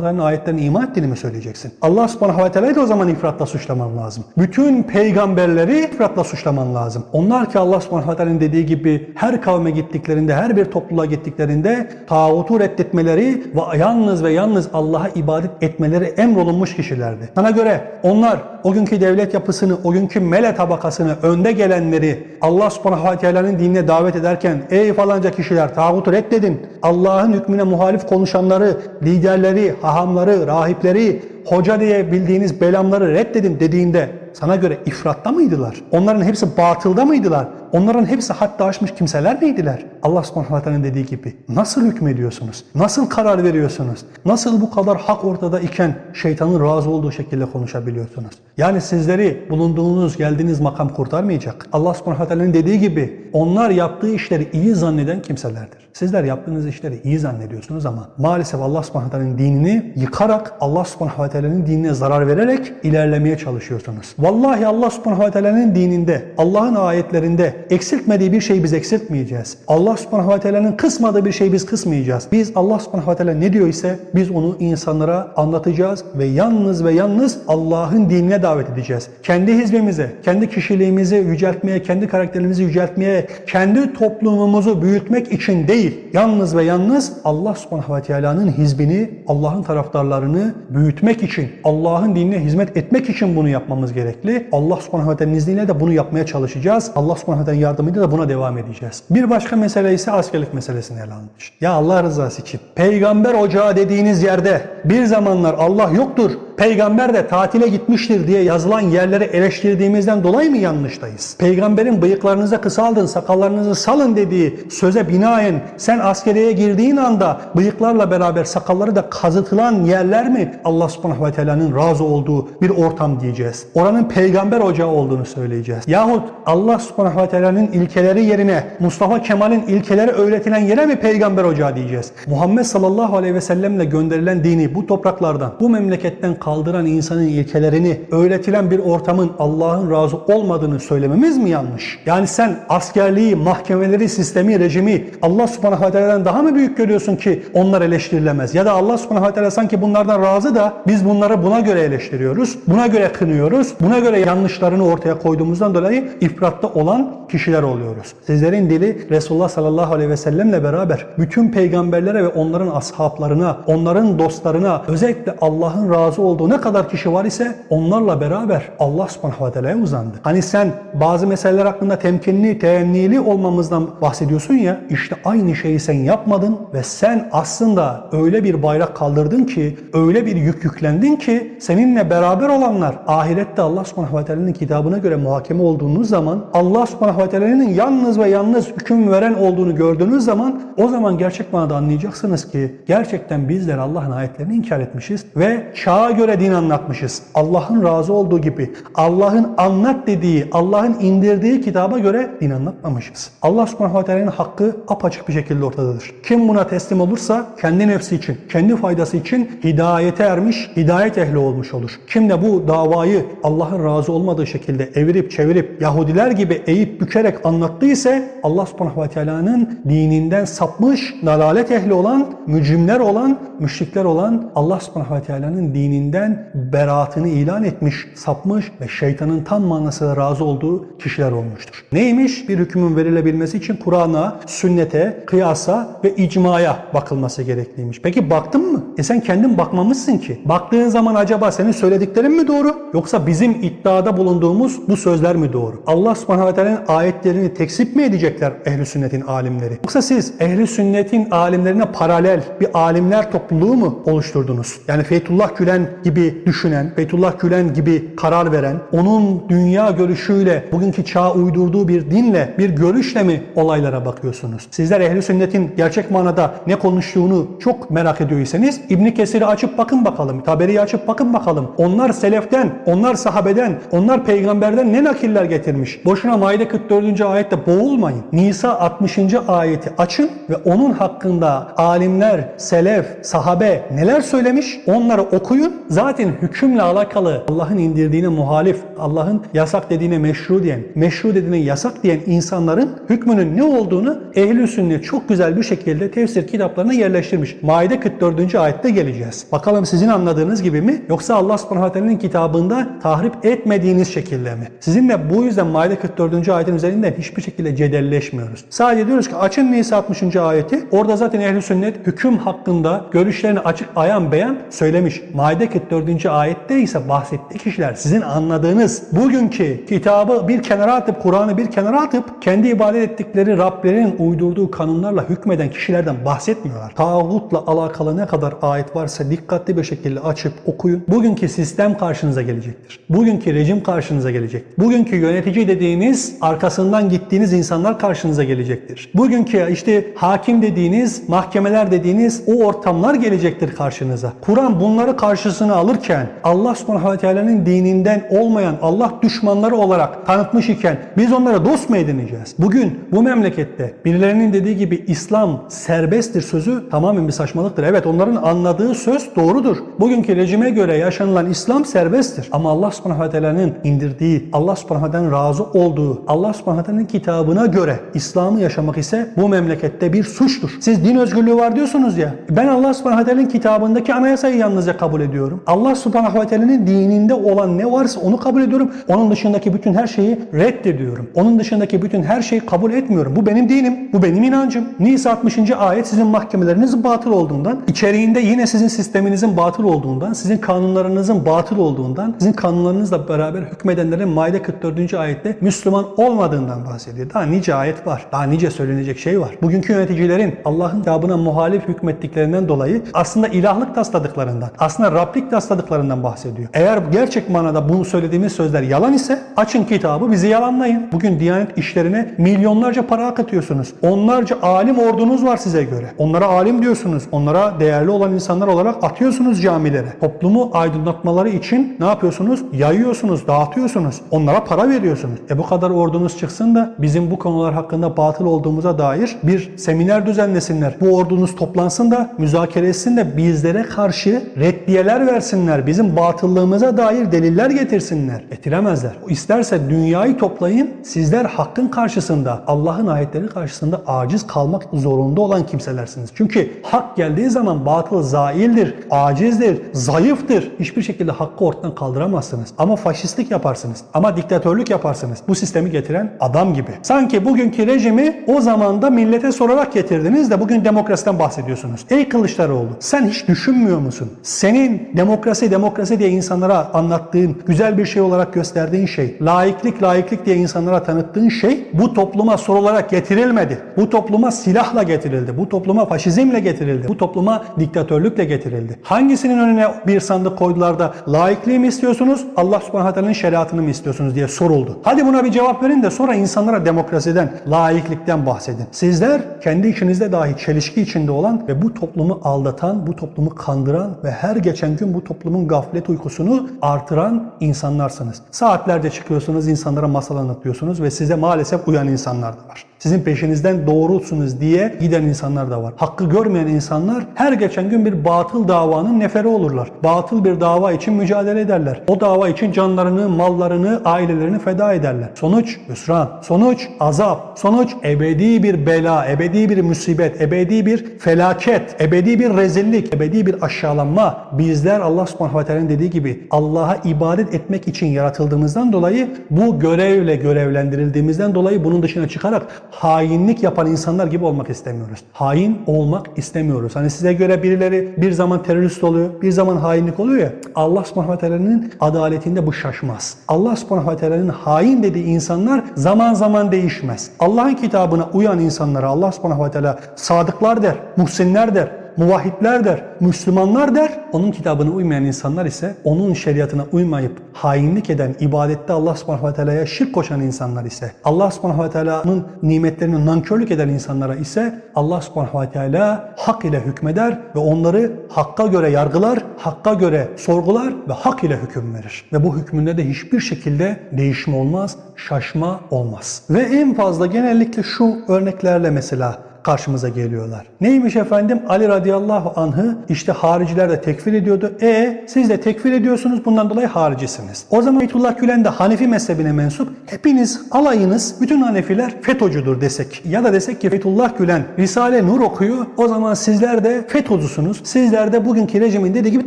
teala'nın ayetlerine iman ettiğini mi söyleyeceksin? Allah subhanahu teala'yı da o zaman ifratla suçlaman lazım. Bütün peygamberleri ifratla suçlaman lazım. Onlar ki Allah subhanahu teala'nın dediği gibi her kavme gittiklerinde, her bir topluluğa gittiklerinde tağutu reddetmeleri ve yalnız ve yalnız Allah'a ibadet etmeleri emrolunmuş kişilerdi. Sana göre onlar o günkü devlet yapısını, o günkü mele tabakasını, önde gelenleri Allah subhanahu teala'nın dinine davet ederken ey falanca kişiler tağutu reddedin. Allah'ın hükmüne muhalif konuşanları, liderleri, hahamları, rahipleri, hoca diye bildiğiniz belamları reddedin dediğinde sana göre ifratta mıydılar? Onların hepsi batılda mıydılar? Onların hepsi hatta aşmış kimseler miydiler? Allah subhanahu wa dediği gibi nasıl hükmediyorsunuz? Nasıl karar veriyorsunuz? Nasıl bu kadar hak ortada iken şeytanın razı olduğu şekilde konuşabiliyorsunuz? Yani sizleri bulunduğunuz, geldiğiniz makam kurtarmayacak. Allah subhanahu wa dediği gibi onlar yaptığı işleri iyi zanneden kimselerdir. Sizler yaptığınız işleri iyi zannediyorsunuz ama maalesef Allah subhanahu wa dinini yıkarak Allah subhanahu wa dinine zarar vererek ilerlemeye çalışıyorsunuz. Vallahi Allah subhanahu wa ta'nın dininde, Allah'ın ayetlerinde eksiltmediği bir şeyi biz eksiltmeyeceğiz. Allah subhanahu wa ta'nın kısmadığı bir şeyi biz kısmayacağız. Biz Allah subhanahu wa ta'ala ne diyor ise biz onu insanlara anlatacağız ve yalnız ve yalnız Allah'ın dinine davet edeceğiz. Kendi hizbimize, kendi kişiliğimizi yüceltmeye, kendi karakterimizi yüceltmeye, kendi toplumumuzu büyütmek için değil, yalnız ve yalnız Allah subhanahu wa ta'ala'nın hizbini, Allah'ın taraftarlarını büyütmek için, Allah'ın dinine hizmet etmek için bunu yapmamız gerekli. Allah subhanahu wa ta'ala'nın izniyle de bunu yapmaya çalışacağız. Allah subhanahu wa ta'ala'nın yardımıyla da buna devam edeceğiz. Bir başka mesele ise askerlik meselesini ele almış. Ya Allah rızası için peygamber ocağı dediğiniz yerde bir zamanlar Allah yoktur, peygamber de tatile gitmiştir diye yazılan yerleri eleştirdiğimizden dolayı mı yanlıştayız? Peygamberin bıyıklarınızı kısaldın, sakallarınızı salın dediği söze binaen sen askeriye girdiğin anda bıyıklarla beraber sakalları da kazıtılan yerler mi Allah subhanahu ve teala'nın razı olduğu bir ortam diyeceğiz? Oranın peygamber ocağı olduğunu söyleyeceğiz. Yahut Allah subhanahu ve teala'nın ilkeleri yerine Mustafa Kemal'in ilkeleri öğretilen yere mi peygamber ocağı diyeceğiz? Muhammed sallallahu aleyhi ve sellemle gönderilen dini bu topraklardan, bu memleketten kaldıran insanın ilkelerini öğretilen bir ortamın Allah'ın razı olmadığını söylememiz mi yanlış? Yani sen askerliği, mahkemeleri, sistemi, rejimi Allah subhanahu ta'ala'dan daha mı büyük görüyorsun ki onlar eleştirilemez? Ya da Allah subhanahu ta'ala sanki bunlardan razı da biz bunları buna göre eleştiriyoruz, buna göre kınıyoruz, buna göre yanlışlarını ortaya koyduğumuzdan dolayı ifratta olan kişiler oluyoruz. Sizlerin dili Resulullah sallallahu aleyhi ve sellemle beraber bütün peygamberlere ve onların ashablarına, onların dostlarına, özellikle Allah'ın razı olduğu ne kadar kişi var ise onlarla beraber Allah subhanahu wa ta'ala'ya uzandı. Hani sen bazı meseleler hakkında temkinli, teyennili olmamızdan bahsediyorsun ya, işte aynı şeyi sen yapmadın ve sen aslında öyle bir bayrak kaldırdın ki, öyle bir yük yüklendin ki seninle beraber olanlar ahirette Allah subhanahu wa ta'ala'nın kitabına göre muhakeme olduğunuz zaman Allah subhanahu wa ta'ala'nın yalnız ve yalnız hüküm veren olduğunu gördüğünüz zaman o zaman gerçek manada anlayacaksınız ki gerçekten bizler Allah'ın ayetlerini inkar etmişiz ve çağa göre din anlatmışız. Allah'ın razı olduğu gibi, Allah'ın anlat dediği, Allah'ın indirdiği kitaba göre din anlatmamışız. Allah subhanahu ve teala'nın hakkı apaçık bir şekilde ortadadır. Kim buna teslim olursa kendi nefsi için, kendi faydası için hidayete ermiş, hidayet ehli olmuş olur. Kim de bu davayı Allah'ın razı olmadığı şekilde evirip çevirip Yahudiler gibi eğip bükerek anlattıysa Allah subhanahu ve teala'nın dininden sapmış, dalalet ehli olan, mücrimler olan, müşrikler olan Allah subhanahu ve teala'nın dininden beraatını ilan etmiş, sapmış ve şeytanın tam manasıyla razı olduğu kişiler olmuştur. Neymiş? Bir hükmün verilebilmesi için Kur'an'a, sünnete, kıyasa ve icmaya bakılması gerekliymiş. Peki baktın mı? E sen kendin bakmamışsın ki. Baktığın zaman acaba senin söylediklerin mi doğru? Yoksa bizim iddiada bulunduğumuz bu sözler mi doğru? Allah subhanahu ve teala'nın ayetlerini tekzip mi edecekler ehli sünnetin alimleri? Yoksa siz ehli sünnetin alimlerine paralel bir alimler topluluğu mu oluşturdunuz? Yani Feytullah Gülen gibi düşünen, Feytullah Gülen gibi karar veren, onun dünya görüşüyle, bugünkü çağa uydurduğu bir dinle, bir görüşle mi olaylara bakıyorsunuz? Sizler ehli sünnetin gerçek manada ne konuştuğunu çok merak ediyorsanız İbn Kesir'i açıp bakın bakalım, Taberi'yi açıp bakın bakalım. Onlar seleften, onlar sahabeden, onlar peygamberden ne nakiller getirmiş? Boşuna Maide 44. ayette boğulmayın. Nisa 60. ayeti açın ve onun hakkında alimler, selef, sahabe neler söylemiş? Onları okuyun. Zaten hükümle alakalı Allah'ın indirdiğine muhalif, Allah'ın yasak dediğine meşru diyen, meşru dediğine yasak diyen insanların hükmünün ne olduğunu ehl sünnet çok güzel bir şekilde tefsir kitaplarına yerleştirmiş. Maide 44. ayette geleceğiz. Bakalım sizin anladığınız gibi mi? Yoksa Allah subhanahu kitabında tahrip etmediğiniz şekilde mi? Sizinle bu yüzden Maide 44. ayetin üzerinden hiçbir şekilde cedelleşmiyoruz. Sadece diyoruz ki açın Nisa 60. ayeti. Orada zaten ehl sünnet hüküm hakkında görüşlerini açık ayan beyan söylemiş. Maide 44. ayette ise bahsettiği kişiler sizin anladığınız bugünkü kitabı bir kenara atıp Kur'an'ı bir kenara atıp kendi ibadet ettikleri Rablerinin uydurduğu kanunlarla hükmeden kişilerden bahsetmiyorlar. Tağutla alakalı ne kadar ayet varsa dikkatli bir şekilde açıp okuyun. Bugünkü sistem karşınıza gelecektir. Bugünkü rejim karşınıza gelecek. Bugünkü yönetici dediğiniz arkasından gittiğiniz insanlar karşınıza gelecektir. Bugünkü işte hakim dediğiniz, mahkemeler dediğiniz o ortamlar gelecektir karşınıza. Kur'an bunları karşısına alırken Allah subhanahu ve teala'nın dininden olmayan Allah düşmanları olarak tanıtmış iken biz onlara dost mu edineceğiz? Bugün bu memlekette birilerinin dediği gibi İslam serbesttir sözü tamamen bir saçmalıktır. Evet onların anladığı söz doğrudur. Bugünkü rejime göre yaşanılan İslam serbesttir. Ama Allah subhanahu ve teala'nın indirdiği, Allah subhanahu ve teala'nın razı olduğu, Allah subhanahu ve teala'nın kitabına göre İslam'ı yaşamak ise bu memlekette bir suçtur. Siz din özgürlüğü var diyorsunuz ya. Ben Allah subhanahu ve teala'nın kitabındaki anayasayı yalnızca kabul ediyorum. Allah subhanahu ve teala'nın dininde olan ne varsa onu kabul ediyorum. Onun dışındaki bütün her şeyi reddediyorum. Onun dışındaki bütün her şeyi kabul etmiyorum. Bu benim dinim. Bu benim inancım. Nisa 60. ayet sizin mahkemelerinizin batıl olduğundan, içeriğinde yine sizin sisteminizin batıl olduğundan, sizin kanunlarınızın batıl olduğundan, sizin kanunlarınızla beraber hükmedenlerin Maide 44. ayette Müslüman olmadığından bahsediyor. Daha nice ayet var. Daha nice söylenecek şey var. Bugünkü yöneticilerin Allah'ın kitabına muhalif hükmettiklerinden dolayı aslında ilahlık tasladıklarından, aslında Rablik tasladıklarından bahsediyor. Eğer gerçek manada bunu söylediğimiz sözler yalan ise açın kitabı bizi yalanlayın. Bugün Diyanet işlerine milyonlarca para akıtıyorsunuz. Onlarca alim ordunuz var size göre. Onlara alim diyorsunuz. Onlara değerli olan insanlar olarak atıyorsunuz camilere. Toplumu aydınlatmaları için ne yapıyorsunuz? Yayıyorsunuz, dağıtıyorsunuz. Onlara para veriyorsunuz. E bu kadar ordunuz çıksın da bizim bu konular hakkında batıl olduğumuza dair bir seminer düzenlesinler. Bu ordunuz toplansın da müzakere etsin de bizlere karşı reddiyeler versinler. Bizim batıllığımıza dair deliller getirsinler. Getiremezler. İsterse dünyayı toplayın. Sizler hakkın karşısında, Allah'ın ayetleri karşısında aciz kalmak zorunda olan kimselersiniz. Çünkü hak geldiği zaman batıl zaildir, acizdir, zayıftır. Hiçbir şekilde hakkı ortadan kaldıramazsınız. Ama faşistlik yaparsınız. Ama diktatörlük yaparsınız. Bu sistemi getiren adam gibi. Sanki bugünkü rejimi o zamanda millete sorarak getirdiniz de bugün demokrasiden bahsediyorsunuz. Ey Kılıçdaroğlu sen hiç düşünmüyor musun? Senin demokrasi demokrasi diye insanlara anlattığın, güzel bir şey olarak gösterdiğin şey, laiklik laiklik diye insanlara tanıttığın şey bu topluma sorularak getirilmedi. Bu topluma silahla getirildi. Bu topluma faşizmle getirildi. Bu topluma diktatörlükle getirildi. Hangisinin önüne bir sandık koydular da laikliği mi istiyorsunuz, Allah subhanahu teala'nın şeriatını mı istiyorsunuz diye soruldu. Hadi buna bir cevap verin de sonra insanlara demokrasiden, laiklikten bahsedin. Sizler kendi içinizde dahi çelişki içinde olan ve bu toplumu aldatan, bu toplumu kandıran ve her geçen gün bu toplumun gaflet uykusunu artıran insanlarsınız. Saatlerce çıkıyorsunuz, insanlara masal anlatıyorsunuz ve size maalesef uyan insanlar da var. Sizin peşinizden doğrusunuz diye giden insanlar da var. Hakkı görmeyen insanlar her geçen gün bir batıl davanın neferi olurlar. Batıl bir dava için mücadele ederler. O dava için canlarını, mallarını, ailelerini feda ederler. Sonuç hüsran, sonuç azap, sonuç ebedi bir bela, ebedi bir musibet, ebedi bir felaket, ebedi bir rezillik, ebedi bir aşağılanma. Bizler Allah subhanahu ve teala'nın dediği gibi Allah'a ibadet etmek için yaratıldığımızdan dolayı bu görevle görevlendirildiğimizden dolayı bunun dışına çıkarak hainlik yapan insanlar gibi olmak istemiyoruz. Hain olmak istemiyoruz. Hani size göre birileri bir zaman terörist oluyor, bir zaman hainlik oluyor ya. Allah subhanahu ve teala'nın adaletinde bu şaşmaz. Allah subhanahu ve teala'nın hain dediği insanlar zaman zaman değişmez. Allah'ın kitabına uyan insanlara Allah subhanahu ve teala sadıklar der, muhsinler der, muvahhidler der, Müslümanlar der. Onun kitabına uymayan insanlar ise onun şeriatına uymayıp hainlik eden, ibadette Allah subhanahu ve teala'ya şirk koşan insanlar ise, Allah subhanahu ve teala'nın nimetlerini nankörlük eden insanlara ise Allah subhanahu ve teala hak ile hükmeder ve onları hakka göre yargılar, hakka göre sorgular ve hak ile hüküm verir. Ve bu hükmünde de hiçbir şekilde değişme olmaz, şaşma olmaz. Ve en fazla genellikle şu örneklerle mesela karşımıza geliyorlar. Neymiş efendim? Ali radıyallahu anh'ı işte hariciler de tekfir ediyordu. E siz de tekfir ediyorsunuz bundan dolayı haricisiniz. O zaman Fethullah Gülen de Hanefi mezhebine mensup. Hepiniz alayınız bütün Hanefiler FETÖ'cüdür desek. Ya da desek ki Fethullah Gülen Risale Nur okuyor. O zaman sizler de FETÖ'cüsünüz. Sizler de bugünkü rejimin dediği gibi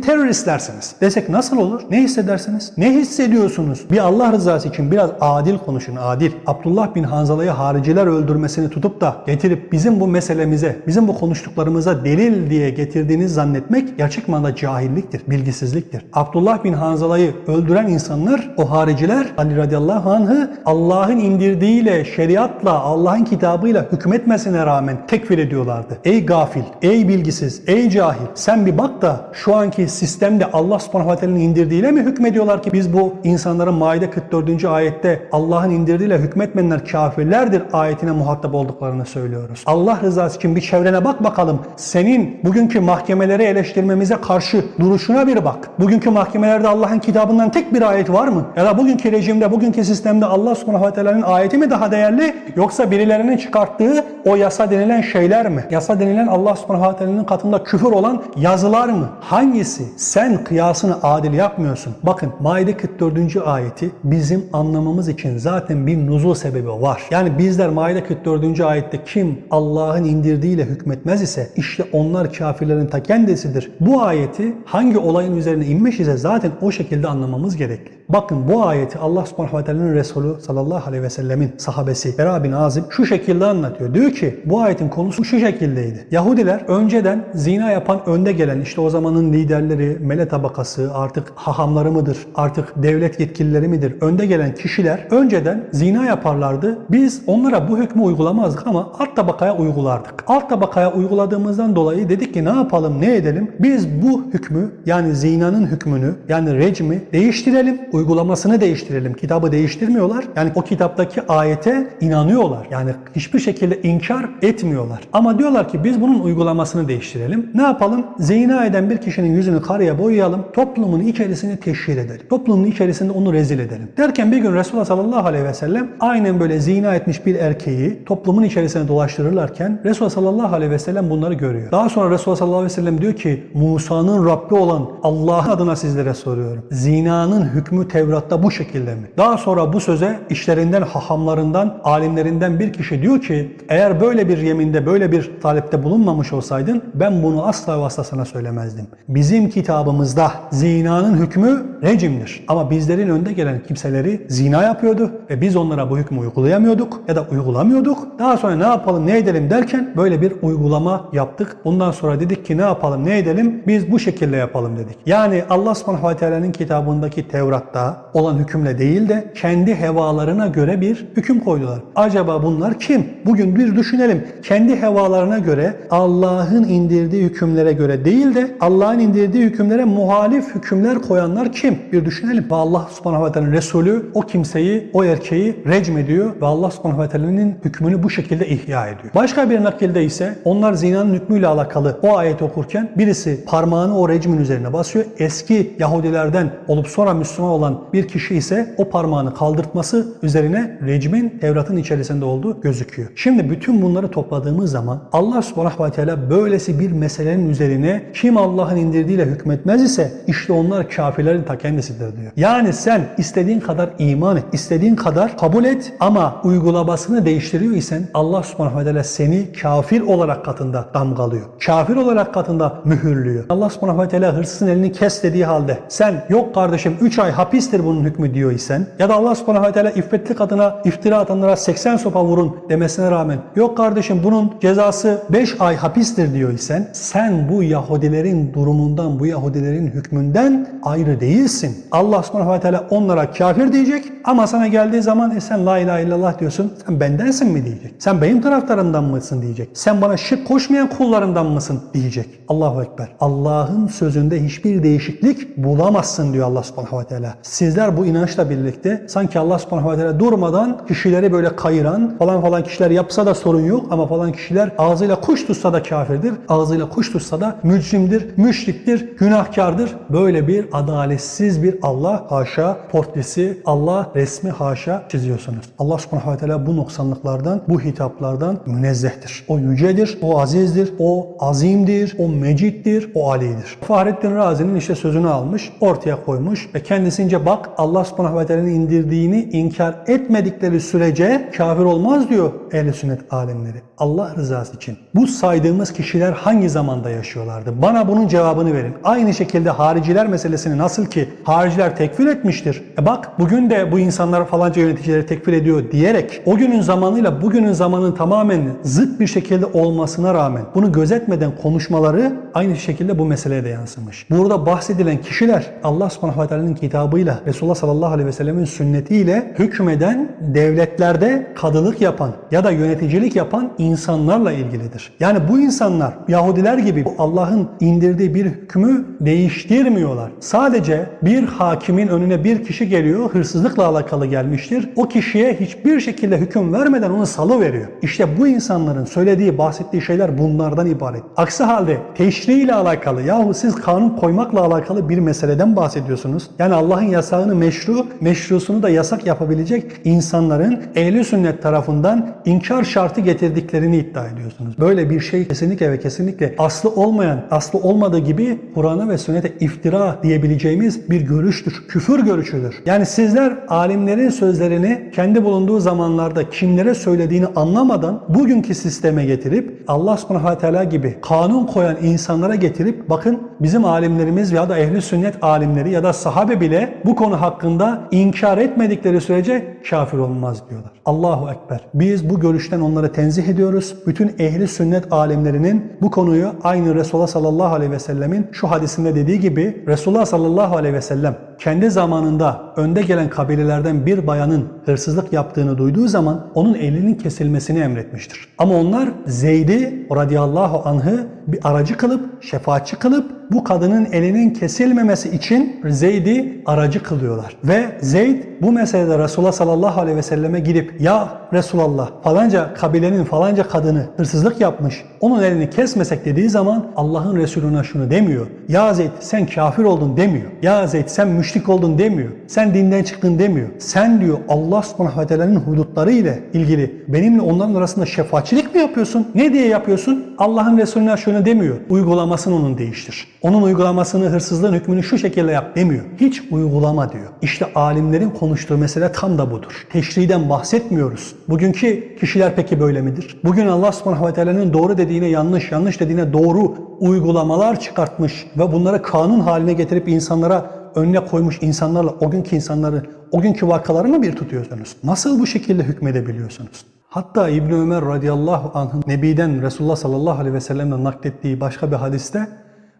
teröristlersiniz. Desek nasıl olur? Ne hissedersiniz? Ne hissediyorsunuz? Bir Allah rızası için biraz adil konuşun. Adil. Abdullah bin Hanzala'yı hariciler öldürmesini tutup da getirip bizim bu meselemize, bizim bu konuştuklarımıza delil diye getirdiğiniz zannetmek gerçek manada cahilliktir, bilgisizliktir. Abdullah bin Hanzala'yı öldüren insanlar, o hariciler Ali radıyallahu anh'ı Allah'ın indirdiğiyle, şeriatla, Allah'ın kitabıyla hükmetmesine rağmen tekfir ediyorlardı. Ey gafil, ey bilgisiz, ey cahil sen bir bak da şu anki sistemde Allah subhanahu ve teala'nın indirdiğiyle mi hükmediyorlar ki biz bu insanların Maide 44. ayette Allah'ın indirdiğiyle hükmetmeyenler kafirlerdir ayetine muhatap olduklarını söylüyoruz. Allah rızası için bir çevrene bak bakalım. Senin bugünkü mahkemeleri eleştirmemize karşı duruşuna bir bak. Bugünkü mahkemelerde Allah'ın kitabından tek bir ayet var mı? Ya da bugünkü rejimde, bugünkü sistemde Allah subhanahu teala'nın ayeti mi daha değerli? Yoksa birilerinin çıkarttığı o yasa denilen şeyler mi? Yasa denilen Allah subhanahu teala'nın katında küfür olan yazılar mı? Hangisi? Sen kıyasını adil yapmıyorsun. Bakın Maide 44. ayeti bizim anlamamız için zaten bir nuzul sebebi var. Yani bizler Maide 44. ayette kim Allah'ın indirdiğiyle hükmetmez ise işte onlar kafirlerin ta kendisidir. Bu ayeti hangi olayın üzerine inmiş ise zaten o şekilde anlamamız gerekli. Bakın bu ayeti Allah subhanahu ve teala'nın Resulü sallallahu aleyhi ve sellemin sahabesi Bera bin Azib şu şekilde anlatıyor. Diyor ki bu ayetin konusu şu şekildeydi. Yahudiler önceden zina yapan önde gelen işte o zamanın liderleri, mele tabakası artık hahamları mıdır, artık devlet yetkilileri midir? Önde gelen kişiler önceden zina yaparlardı. Biz onlara bu hükmü uygulamazdık ama alt tabakaya uygulardık. Alt tabakaya uyguladığımızdan dolayı dedik ki ne yapalım, ne edelim? Biz bu hükmü yani zinanın hükmünü yani recmi değiştirelim uygulamasını değiştirelim. Kitabı değiştirmiyorlar. Yani o kitaptaki ayete inanıyorlar. Yani hiçbir şekilde inkar etmiyorlar. Ama diyorlar ki biz bunun uygulamasını değiştirelim. Ne yapalım? Zina eden bir kişinin yüzünü karaya boyayalım. Toplumun içerisini teşhir edelim. Toplumun içerisinde onu rezil edelim. Derken bir gün Resulullah sallallahu aleyhi ve sellem aynen böyle zina etmiş bir erkeği toplumun içerisine dolaştırırlarken Resulullah sallallahu aleyhi ve sellem bunları görüyor. Daha sonra Resulullah sallallahu aleyhi ve sellem diyor ki Musa'nın Rabbi olan Allah adına sizlere soruyorum. Zinanın hükmü Tevrat'ta bu şekilde mi? Daha sonra bu söze işlerinden, hahamlarından, alimlerinden bir kişi diyor ki eğer böyle bir yeminde, böyle bir talepte bulunmamış olsaydın ben bunu asla sana söylemezdim. Bizim kitabımızda zinanın hükmü rejimdir. Ama bizlerin önde gelen kimseleri zina yapıyordu ve biz onlara bu hükmü uygulayamıyorduk ya da uygulamıyorduk. Daha sonra ne yapalım, ne edelim derken böyle bir uygulama yaptık. Bundan sonra dedik ki ne yapalım, ne edelim? Biz bu şekilde yapalım dedik. Yani Allah subhanahu ve teala'nın kitabındaki Tevrat'ta olan hükümle değil de kendi hevalarına göre bir hüküm koydular. Acaba bunlar kim? Bugün bir düşünelim. Kendi hevalarına göre Allah'ın indirdiği hükümlere göre değil de Allah'ın indirdiği hükümlere muhalif hükümler koyanlar kim? Bir düşünelim. Ve Allah subhanahu ve teala'nın Resulü o kimseyi, o erkeği recm ediyor ve Allah subhanahu ve teala'nın hükmünü bu şekilde ihya ediyor. Başka Başka bir nakilde ise onlar zinanın hükmüyle alakalı o ayet okurken birisi parmağını o rejimin üzerine basıyor. Eski Yahudilerden olup sonra Müslüman olan bir kişi ise o parmağını kaldırtması üzerine rejimin Tevrat'ın içerisinde olduğu gözüküyor. Şimdi bütün bunları topladığımız zaman Allah subhanahu ve teala böylesi bir meselenin üzerine kim Allah'ın indirdiğiyle hükmetmez ise işte onlar kafirlerin ta kendisidir diyor. Yani sen istediğin kadar iman et, istediğin kadar kabul et ama uygulamasını değiştiriyor isen Allah subhanahu ve teala seni kafir olarak katında damgalıyor. Kafir olarak katında mühürlüyor. Allah subhanahu ve teala hırsızın elini kes dediği halde sen yok kardeşim 3 ay hapistir bunun hükmü diyor isen ya da Allah subhanahu ve teala iffetli kadına iftira atanlara 80 sopa vurun demesine rağmen yok kardeşim bunun cezası 5 ay hapistir diyor isen sen bu Yahudilerin durumundan bu Yahudilerin hükmünden ayrı değilsin. Allah subhanahu ve teala onlara kafir diyecek ama sana geldiği zaman e sen la ilahe illallah diyorsun sen bendensin mi diyecek. Sen benim taraftarımdan mısın diyecek. Sen bana şirk koşmayan kullarından mısın diyecek. Allahu Ekber. Allah'ın sözünde hiçbir değişiklik bulamazsın diyor Allah subhanahu ve teala. Sizler bu inançla birlikte sanki Allah subhanahu ve teala durmadan kişileri böyle kayıran falan falan kişiler yapsa da sorun yok ama falan kişiler ağzıyla kuş tutsa da kafirdir. Ağzıyla kuş tutsa da mücrimdir, müşriktir, günahkardır. Böyle bir adaletsiz bir Allah haşa portresi, Allah resmi haşa çiziyorsunuz. Allah subhanahu ve teala bu noksanlıklardan, bu hitaplardan münezzehtir. O yücedir, o azizdir, o azimdir, o meciddir, o alidir. Fahrettin Razi'nin işte sözünü almış, ortaya koymuş ve kendisince bak Allah subhanahu ve teala'nın indirdiğini inkar etmedikleri sürece kafir olmaz diyor ehl sünnet alimleri. Allah rızası için. Bu saydığımız kişiler hangi zamanda yaşıyorlardı? Bana bunun cevabını verin. Aynı şekilde hariciler meselesini nasıl ki hariciler tekfir etmiştir. E bak bugün de bu insanlar falanca yöneticileri tekfir ediyor diyerek o günün zamanıyla bugünün zamanın tamamen zıt bir şekilde olmasına rağmen bunu gözetmeden konuşmaları aynı şekilde bu meseleye de yansımış. Burada bahsedilen kişiler Allah subhanahu ve teala'nın kitabıyla Resulullah sallallahu aleyhi ve sellemin sünnetiyle hükmeden devletlerde kadılık yapan ya da yöneticilik yapan insanlarla ilgilidir. Yani bu insanlar Yahudiler gibi Allah'ın indirdiği bir hükmü değiştirmiyorlar. Sadece bir hakimin önüne bir kişi geliyor, hırsızlıkla alakalı gelmiştir. O kişiye hiçbir şekilde hüküm vermeden onu salı veriyor. İşte bu insanların söylediği, bahsettiği şeyler bunlardan ibaret. Aksi halde teşri ile alakalı yahu siz kanun koymakla alakalı bir meseleden bahsediyorsunuz. Yani Allah'ın yasağını meşru, meşrusunu da yasak yapabilecek insanların ehli sünnet tarafından inkar şartı getirdiklerini iddia ediyorsunuz. Böyle bir şey kesinlikle ve kesinlikle aslı olmayan, aslı olmadığı gibi Kur'an'a ve sünnete iftira diyebileceğimiz bir görüştür. Küfür görüşüdür. Yani sizler alimlerin sözlerini kendi bulunduğu zamanlarda kimlere söylediğini anlamadan bugünkü sisteme getirip Allah subhanahu teala gibi kanun koyan insanlara getirip bakın bizim alimlerimiz ya da ehli sünnet alimleri ya da sahabe bile bu konu hakkında inkar etmedikleri sürece kafir olmaz diyorlar. Allahu Ekber. Biz bu görüşten onları tenzih ediyoruz. Bütün ehli sünnet alimlerinin bu konuyu aynı Resulullah sallallahu aleyhi ve sellemin şu hadisinde dediği gibi Resulullah sallallahu aleyhi ve sellem kendi zamanında önde gelen kabilelerden bir bayanın hırsızlık yaptığını duyduğu zaman onun elinin kesilmesini emretmiştir. Ama onlar Zeyd'i radıyallahu anh'ı bir aracı kılıp, şefaatçi kılıp bu kadının elinin kesilmemesi için Zeyd'i aracı kılıyorlar. Ve Zeyd bu meselede Resulullah sallallahu aleyhi ve selleme gidip ya Resulallah falanca kabilenin falanca kadını hırsızlık yapmış onun elini kesmesek dediği zaman Allah'ın Resulüne şunu demiyor. Ya Zeyd sen kafir oldun demiyor. Ya Zeyd sen müşrik oldun demiyor. Sen dinden çıktın demiyor. Sen diyor Allah subhanahu ve teala'nın hudutları ile ilgili benimle onların arasında şefaatçilik mi yapıyorsun? Ne diye yapıyorsun? Allah'ın Resulüne şunu demiyor. Uygulamasını onun değiştir. Onun uygulamasını hırsızlığın hükmünü şu şekilde yap demiyor. Hiç uygulama diyor. İşte alimlerin konuştuğu mesele tam da budur. Teşriden bahsetmiyoruz. Bugünkü kişiler peki böyle midir? Bugün Allah subhanahu ve teala'nın doğru dediğine yanlış, yanlış dediğine doğru uygulamalar çıkartmış ve bunları kanun haline getirip insanlara önüne koymuş insanlarla o günkü insanları, o günkü vakaları mı bir tutuyorsunuz? Nasıl bu şekilde hükmedebiliyorsunuz? Hatta İbn Ömer radıyallahu anh'ın Nebi'den Resulullah sallallahu aleyhi ve sellem'den naklettiği başka bir hadiste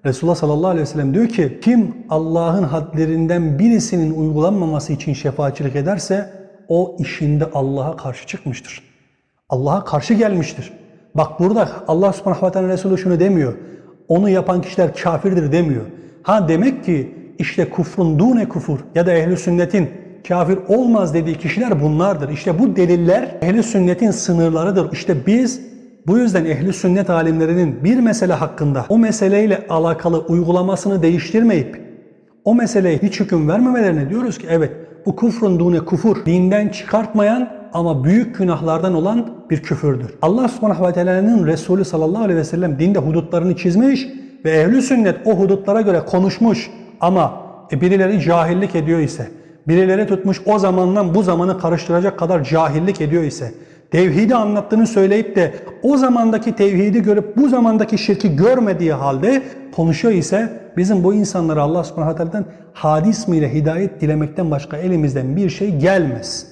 Resulullah sallallahu aleyhi ve sellem diyor ki kim Allah'ın hadlerinden birisinin uygulanmaması için şefaatçilik ederse o işinde Allah'a karşı çıkmıştır. Allah'a karşı gelmiştir. Bak burada Allah subhanahu ve teala Resulü şunu demiyor. Onu yapan kişiler kafirdir demiyor. Ha demek ki işte kufrun dune kufur ya da ehli sünnetin kafir olmaz dediği kişiler bunlardır. İşte bu deliller ehli sünnetin sınırlarıdır. İşte biz Bu yüzden ehli sünnet alimlerinin bir mesele hakkında o meseleyle alakalı uygulamasını değiştirmeyip o meseleye hiç hüküm vermemelerine diyoruz ki evet bu kufrun dune kufur dinden çıkartmayan ama büyük günahlardan olan bir küfürdür. Allah subhanahu ve teala'nın Resulü sallallahu aleyhi ve sellem dinde hudutlarını çizmiş ve ehli sünnet o hudutlara göre konuşmuş ama e, birileri cahillik ediyor ise, birileri tutmuş o zamandan bu zamanı karıştıracak kadar cahillik ediyor ise, tevhidi anlattığını söyleyip de o zamandaki tevhidi görüp bu zamandaki şirki görmediği halde konuşuyor ise bizim bu insanlara Allah subhanahu teala'dan hadis ismiyle hidayet dilemekten başka elimizden bir şey gelmez.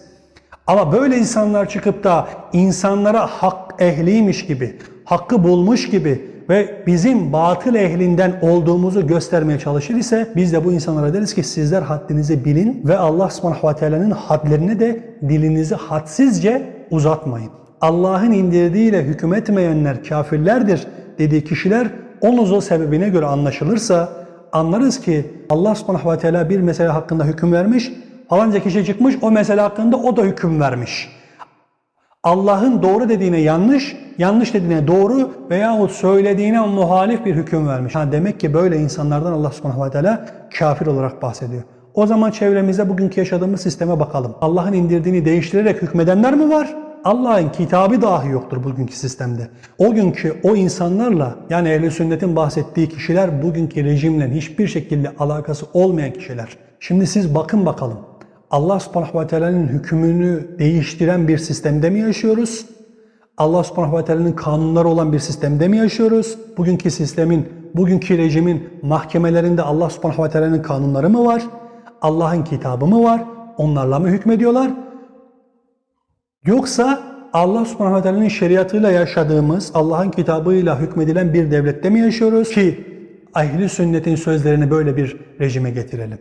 Ama böyle insanlar çıkıp da insanlara hak ehliymiş gibi, hakkı bulmuş gibi ve bizim batıl ehlinden olduğumuzu göstermeye çalışır ise biz de bu insanlara deriz ki sizler haddinizi bilin ve Allah subhanahu ve teala'nın hadlerini de dilinizi hadsizce uzatmayın. Allah'ın indirdiğiyle hüküm etmeyenler kafirlerdir dediği kişiler o nuzul sebebine göre anlaşılırsa anlarız ki Allah subhanahu ve teala bir mesele hakkında hüküm vermiş, falanca kişi çıkmış o mesele hakkında o da hüküm vermiş. Allah'ın doğru dediğine yanlış, yanlış dediğine doğru veyahut söylediğine muhalif bir hüküm vermiş. Ha demek ki böyle insanlardan Allah subhanahu ve teala kafir olarak bahsediyor. O zaman çevremizde bugünkü yaşadığımız sisteme bakalım. Allah'ın indirdiğini değiştirerek hükmedenler mi var? Allah'ın kitabı dahi yoktur bugünkü sistemde. O günkü o insanlarla yani ehl sünnetin bahsettiği kişiler bugünkü rejimle hiçbir şekilde alakası olmayan kişiler. Şimdi siz bakın bakalım. Allah subhanahu ve teala'nın hükmünü değiştiren bir sistemde mi yaşıyoruz? Allah subhanahu ve teala'nın kanunları olan bir sistemde mi yaşıyoruz? Bugünkü sistemin, bugünkü rejimin mahkemelerinde Allah subhanahu ve teala'nın kanunları mı var? Allah'ın kitabı mı var? Onlarla mı hükmediyorlar? Yoksa Allah subhanahu ve teala'nın şeriatıyla yaşadığımız, Allah'ın kitabıyla hükmedilen bir devlette mi yaşıyoruz ki ehli sünnetin sözlerini böyle bir rejime getirelim?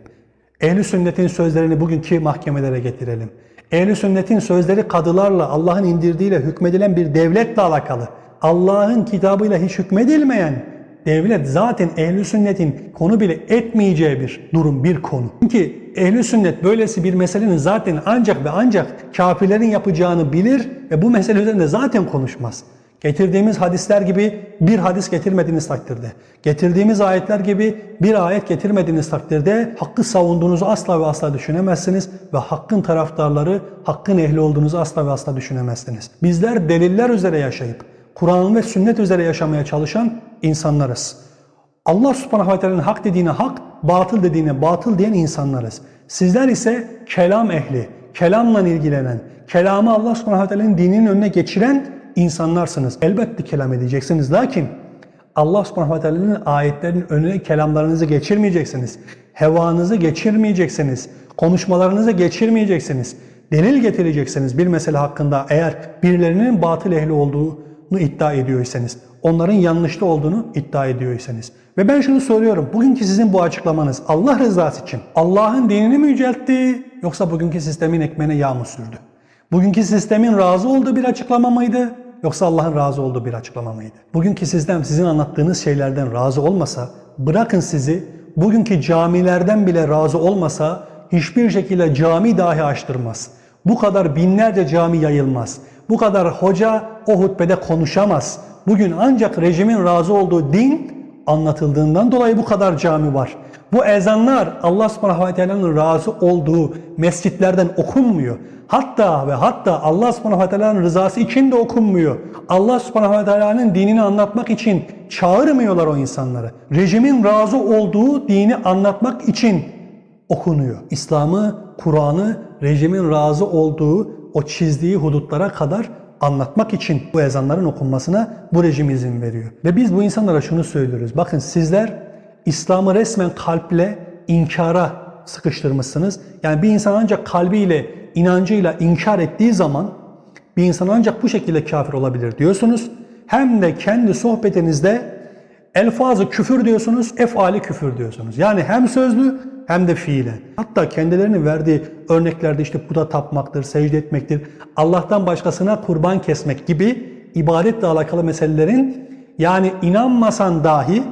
Ehli sünnetin sözlerini bugünkü mahkemelere getirelim. Ehli sünnetin sözleri kadılarla, Allah'ın indirdiğiyle hükmedilen bir devletle alakalı. Allah'ın kitabıyla hiç hükmedilmeyen devlet zaten ehli sünnetin konu bile etmeyeceği bir durum, bir konu. Çünkü ehli sünnet böylesi bir meselenin zaten ancak ve ancak kafirlerin yapacağını bilir ve bu mesele üzerinde zaten konuşmaz. Getirdiğimiz hadisler gibi bir hadis getirmediğiniz takdirde, getirdiğimiz ayetler gibi bir ayet getirmediğiniz takdirde hakkı savunduğunuzu asla ve asla düşünemezsiniz ve hakkın taraftarları, hakkın ehli olduğunuzu asla ve asla düşünemezsiniz. Bizler deliller üzere yaşayıp, Kur'an ve sünnet üzere yaşamaya çalışan insanlarız. Allah subhanahu ve teala'nın hak dediğine hak, batıl dediğine batıl diyen insanlarız. Sizler ise kelam ehli, kelamla ilgilenen, kelamı Allah subhanahu ve teala'nın dininin önüne geçiren insanlarsınız. Elbette kelam edeceksiniz. Lakin Allah subhanahu teala'nın ayetlerinin önüne kelamlarınızı geçirmeyeceksiniz. Hevanızı geçirmeyeceksiniz. Konuşmalarınızı geçirmeyeceksiniz. Delil getireceksiniz bir mesele hakkında eğer birilerinin batıl ehli olduğunu iddia ediyorsanız, onların yanlışlı olduğunu iddia ediyorsanız. Ve ben şunu soruyorum, bugünkü sizin bu açıklamanız Allah rızası için Allah'ın dinini mi yüceltti yoksa bugünkü sistemin ekmeğine yağ mı sürdü? Bugünkü sistemin razı olduğu bir açıklama mıydı? Yoksa Allah'ın razı olduğu bir açıklama mıydı? Bugünkü sistem sizin anlattığınız şeylerden razı olmasa, bırakın sizi, bugünkü camilerden bile razı olmasa hiçbir şekilde cami dahi açtırmaz. Bu kadar binlerce cami yayılmaz. Bu kadar hoca o hutbede konuşamaz. Bugün ancak rejimin razı olduğu din anlatıldığından dolayı bu kadar cami var. Bu ezanlar Allah subhanahu ve teala'nın razı olduğu mescitlerden okunmuyor. Hatta ve hatta Allah subhanahu ve teala'nın rızası için de okunmuyor. Allah subhanahu ve teala'nın dinini anlatmak için çağırmıyorlar o insanları. Rejimin razı olduğu dini anlatmak için okunuyor. İslam'ı, Kur'an'ı rejimin razı olduğu o çizdiği hudutlara kadar anlatmak için bu ezanların okunmasına bu rejim izin veriyor. Ve biz bu insanlara şunu söylüyoruz. Bakın sizler İslam'ı resmen kalple inkara sıkıştırmışsınız. Yani bir insan ancak kalbiyle, inancıyla inkar ettiği zaman bir insan ancak bu şekilde kafir olabilir diyorsunuz. Hem de kendi sohbetinizde elfazı küfür diyorsunuz, efali küfür diyorsunuz. Yani hem sözlü hem de fiilen. Hatta kendilerinin verdiği örneklerde işte puta tapmaktır, secde etmektir, Allah'tan başkasına kurban kesmek gibi ibadetle alakalı meselelerin yani inanmasan dahi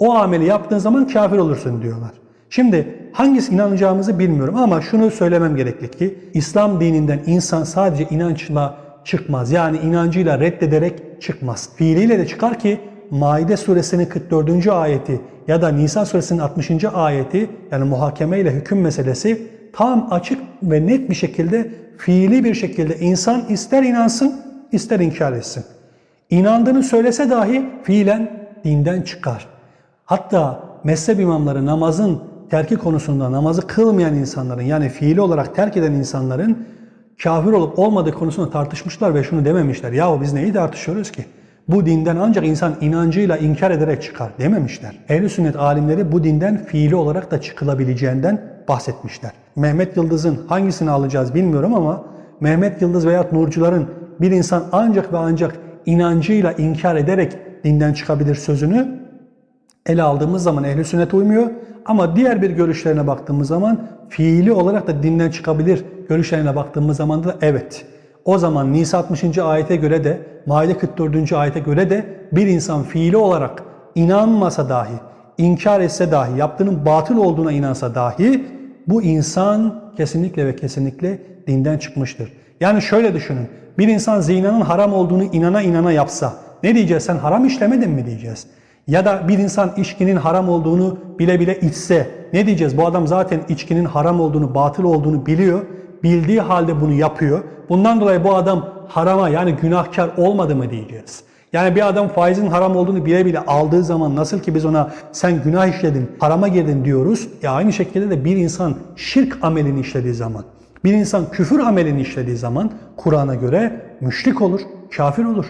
o ameli yaptığın zaman kafir olursun diyorlar. Şimdi hangisi inanacağımızı bilmiyorum ama şunu söylemem gerekli ki İslam dininden insan sadece inançla çıkmaz. Yani inancıyla reddederek çıkmaz. Fiiliyle de çıkar ki Maide suresinin 44. ayeti ya da Nisa suresinin 60. ayeti yani muhakeme ile hüküm meselesi tam açık ve net bir şekilde fiili bir şekilde insan ister inansın ister inkar etsin. İnandığını söylese dahi fiilen dinden çıkar. Hatta mezhep imamları namazın terki konusunda namazı kılmayan insanların yani fiili olarak terk eden insanların kafir olup olmadığı konusunda tartışmışlar ve şunu dememişler. Yahu biz neyi tartışıyoruz ki? Bu dinden ancak insan inancıyla inkar ederek çıkar dememişler. Ehl-i sünnet alimleri bu dinden fiili olarak da çıkılabileceğinden bahsetmişler. Mehmet Yıldız'ın hangisini alacağız bilmiyorum ama Mehmet Yıldız veya Nurcuların bir insan ancak ve ancak inancıyla inkar ederek dinden çıkabilir sözünü ele aldığımız zaman ehl sünnet uymuyor. Ama diğer bir görüşlerine baktığımız zaman fiili olarak da dinden çıkabilir görüşlerine baktığımız zaman da evet. O zaman Nisa 60. ayete göre de Maide 44. ayete göre de bir insan fiili olarak inanmasa dahi, inkar etse dahi, yaptığının batıl olduğuna inansa dahi bu insan kesinlikle ve kesinlikle dinden çıkmıştır. Yani şöyle düşünün. Bir insan zinanın haram olduğunu inana inana yapsa ne diyeceğiz? Sen haram işlemedin mi diyeceğiz. Ya da bir insan içkinin haram olduğunu bile bile içse ne diyeceğiz? Bu adam zaten içkinin haram olduğunu, batıl olduğunu biliyor. Bildiği halde bunu yapıyor. Bundan dolayı bu adam harama yani günahkar olmadı mı diyeceğiz. Yani bir adam faizin haram olduğunu bile bile aldığı zaman nasıl ki biz ona sen günah işledin, harama girdin diyoruz. Ya aynı şekilde de bir insan şirk amelini işlediği zaman, bir insan küfür amelini işlediği zaman Kur'an'a göre müşrik olur, kafir olur.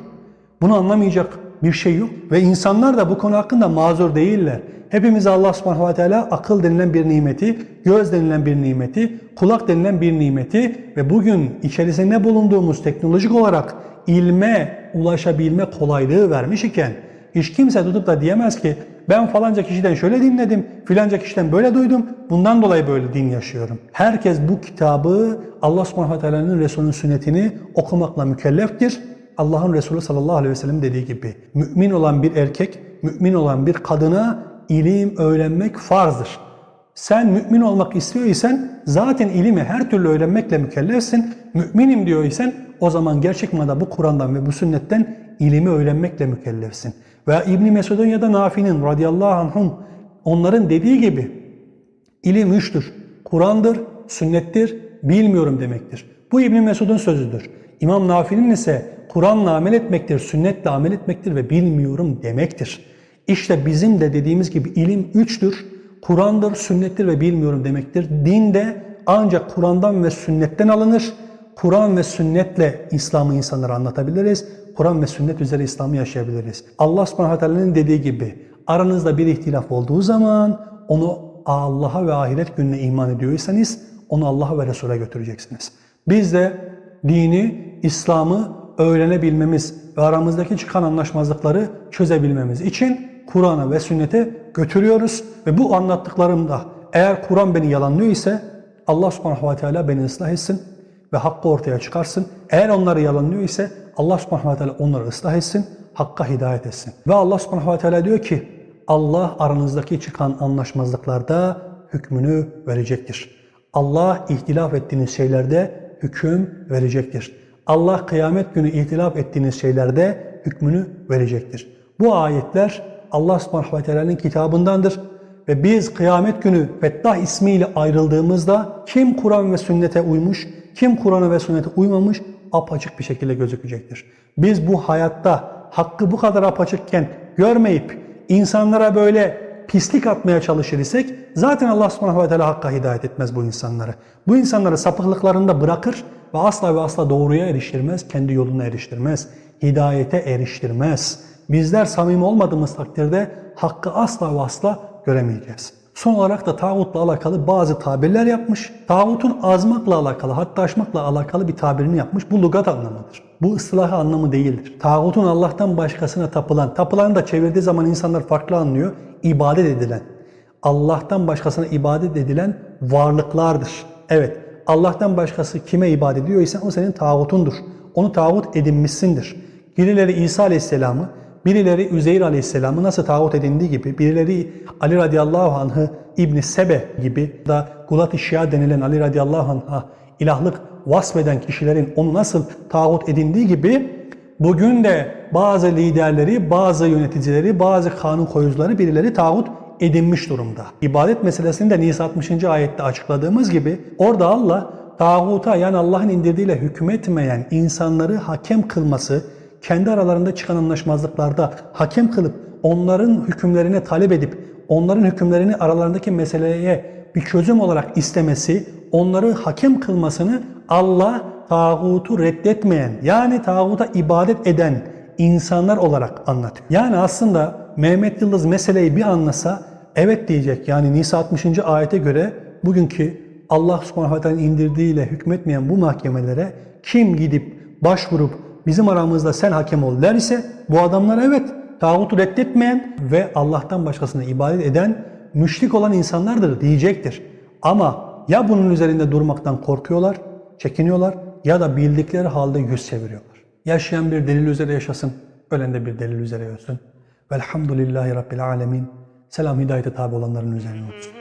Bunu anlamayacak bir şey yok. Ve insanlar da bu konu hakkında mazur değiller. Hepimiz Allah subhanahu ve teala akıl denilen bir nimeti, göz denilen bir nimeti, kulak denilen bir nimeti ve bugün içerisinde bulunduğumuz teknolojik olarak ilme ulaşabilme kolaylığı vermiş iken hiç kimse tutup da diyemez ki ben falanca kişiden şöyle dinledim, filanca kişiden böyle duydum, bundan dolayı böyle din yaşıyorum. Herkes bu kitabı Allah subhanahu ve teala'nın Resulünün sünnetini okumakla mükelleftir. Allah'ın Resulü sallallahu aleyhi ve sellem dediği gibi mümin olan bir erkek, mümin olan bir kadına ilim öğrenmek farzdır. Sen mümin olmak istiyorsan zaten ilimi her türlü öğrenmekle mükellefsin. Müminim diyorsan o zaman gerçek manada bu Kur'an'dan ve bu sünnetten ilimi öğrenmekle mükellefsin. Veya İbn Mesud'un ya da Nafi'nin radıyallahu anhum onların dediği gibi ilim üçtür. Kur'an'dır, sünnettir, bilmiyorum demektir. Bu İbn Mesud'un sözüdür. İmam Nafi'nin ise Kur'an'la amel etmektir, sünnetle amel etmektir ve bilmiyorum demektir. İşte bizim de dediğimiz gibi ilim üçtür. Kur'an'dır, sünnettir ve bilmiyorum demektir. Din de ancak Kur'an'dan ve sünnetten alınır. Kur'an ve sünnetle İslam'ı insanlara anlatabiliriz. Kur'an ve sünnet üzere İslam'ı yaşayabiliriz. Allah subhanahu dediği gibi aranızda bir ihtilaf olduğu zaman onu Allah'a ve ahiret gününe iman ediyorsanız onu Allah'a ve Resul'e götüreceksiniz. Biz de dini, İslam'ı öğrenebilmemiz ve aramızdaki çıkan anlaşmazlıkları çözebilmemiz için Kur'an'a ve sünnete götürüyoruz. Ve bu anlattıklarımda eğer Kur'an beni yalanlıyor ise Allah subhanahu ve teala beni ıslah etsin ve hakkı ortaya çıkarsın. Eğer onları yalanlıyor ise Allah subhanahu ve teala onları ıslah etsin, hakka hidayet etsin. Ve Allah subhanahu ve teala diyor ki Allah aranızdaki çıkan anlaşmazlıklarda hükmünü verecektir. Allah ihtilaf ettiğiniz şeylerde hüküm verecektir. Allah kıyamet günü ihtilaf ettiğiniz şeylerde hükmünü verecektir. Bu ayetler Allah subhanahu ve teala'nın kitabındandır. Ve biz kıyamet günü Fettah ismiyle ayrıldığımızda kim Kur'an ve sünnete uymuş, kim Kur'an'a ve sünnete uymamış apaçık bir şekilde gözükecektir. Biz bu hayatta hakkı bu kadar apaçıkken görmeyip insanlara böyle pislik atmaya çalışır isek zaten Allah subhanahu ve teala hakka hidayet etmez bu insanları. Bu insanları sapıklıklarında bırakır ve asla ve asla doğruya eriştirmez, kendi yoluna eriştirmez, hidayete eriştirmez. Bizler samimi olmadığımız takdirde hakkı asla ve asla göremeyeceğiz. Son olarak da tağutla alakalı bazı tabirler yapmış. Tağutun azmakla alakalı, hatta aşmakla alakalı bir tabirini yapmış. Bu lugat anlamıdır. Bu ıslahı anlamı değildir. Tağutun Allah'tan başkasına tapılan, tapılan da çevirdiği zaman insanlar farklı anlıyor. İbadet edilen, Allah'tan başkasına ibadet edilen varlıklardır. Evet, Allah'tan başkası kime ibadet ediyorsa o senin tağutundur. Onu tağut edinmişsindir. Birileri İsa Aleyhisselam'ı, birileri Üzeyr Aleyhisselam'ı nasıl tağut edindiği gibi, birileri Ali radıyallahu anh'ı İbn Sebe gibi da Gulat-ı Şia denilen Ali radıyallahu anh'a ilahlık vasfeden kişilerin onu nasıl tağut edindiği gibi bugün de bazı liderleri, bazı yöneticileri, bazı kanun koyucuları birileri tağut edinmiş durumda. İbadet meselesini de Nisa 60. ayette açıkladığımız gibi orada Allah tağuta yani Allah'ın indirdiğiyle hükmetmeyen insanları hakem kılması, kendi aralarında çıkan anlaşmazlıklarda hakem kılıp onların hükümlerini talep edip onların hükümlerini aralarındaki meseleye bir çözüm olarak istemesi, onları hakem kılmasını Allah tağutu reddetmeyen yani tağuta ibadet eden insanlar olarak anlatıyor. Yani aslında Mehmet Yıldız meseleyi bir anlasa evet diyecek. Yani Nisa 60. ayete göre bugünkü Allah subhanahu ta'ala indirdiğiyle hükmetmeyen bu mahkemelere kim gidip başvurup bizim aramızda sen hakem ol derse bu adamlar evet tağutu reddetmeyen ve Allah'tan başkasına ibadet eden müşrik olan insanlardır diyecektir. Ama ya bunun üzerinde durmaktan korkuyorlar, çekiniyorlar ya da bildikleri halde yüz çeviriyorlar. Yaşayan bir delil üzere yaşasın, ölen de bir delil üzere ölsün. Velhamdülillahi Rabbil Alemin. Selam hidayete tabi olanların üzerine olsun.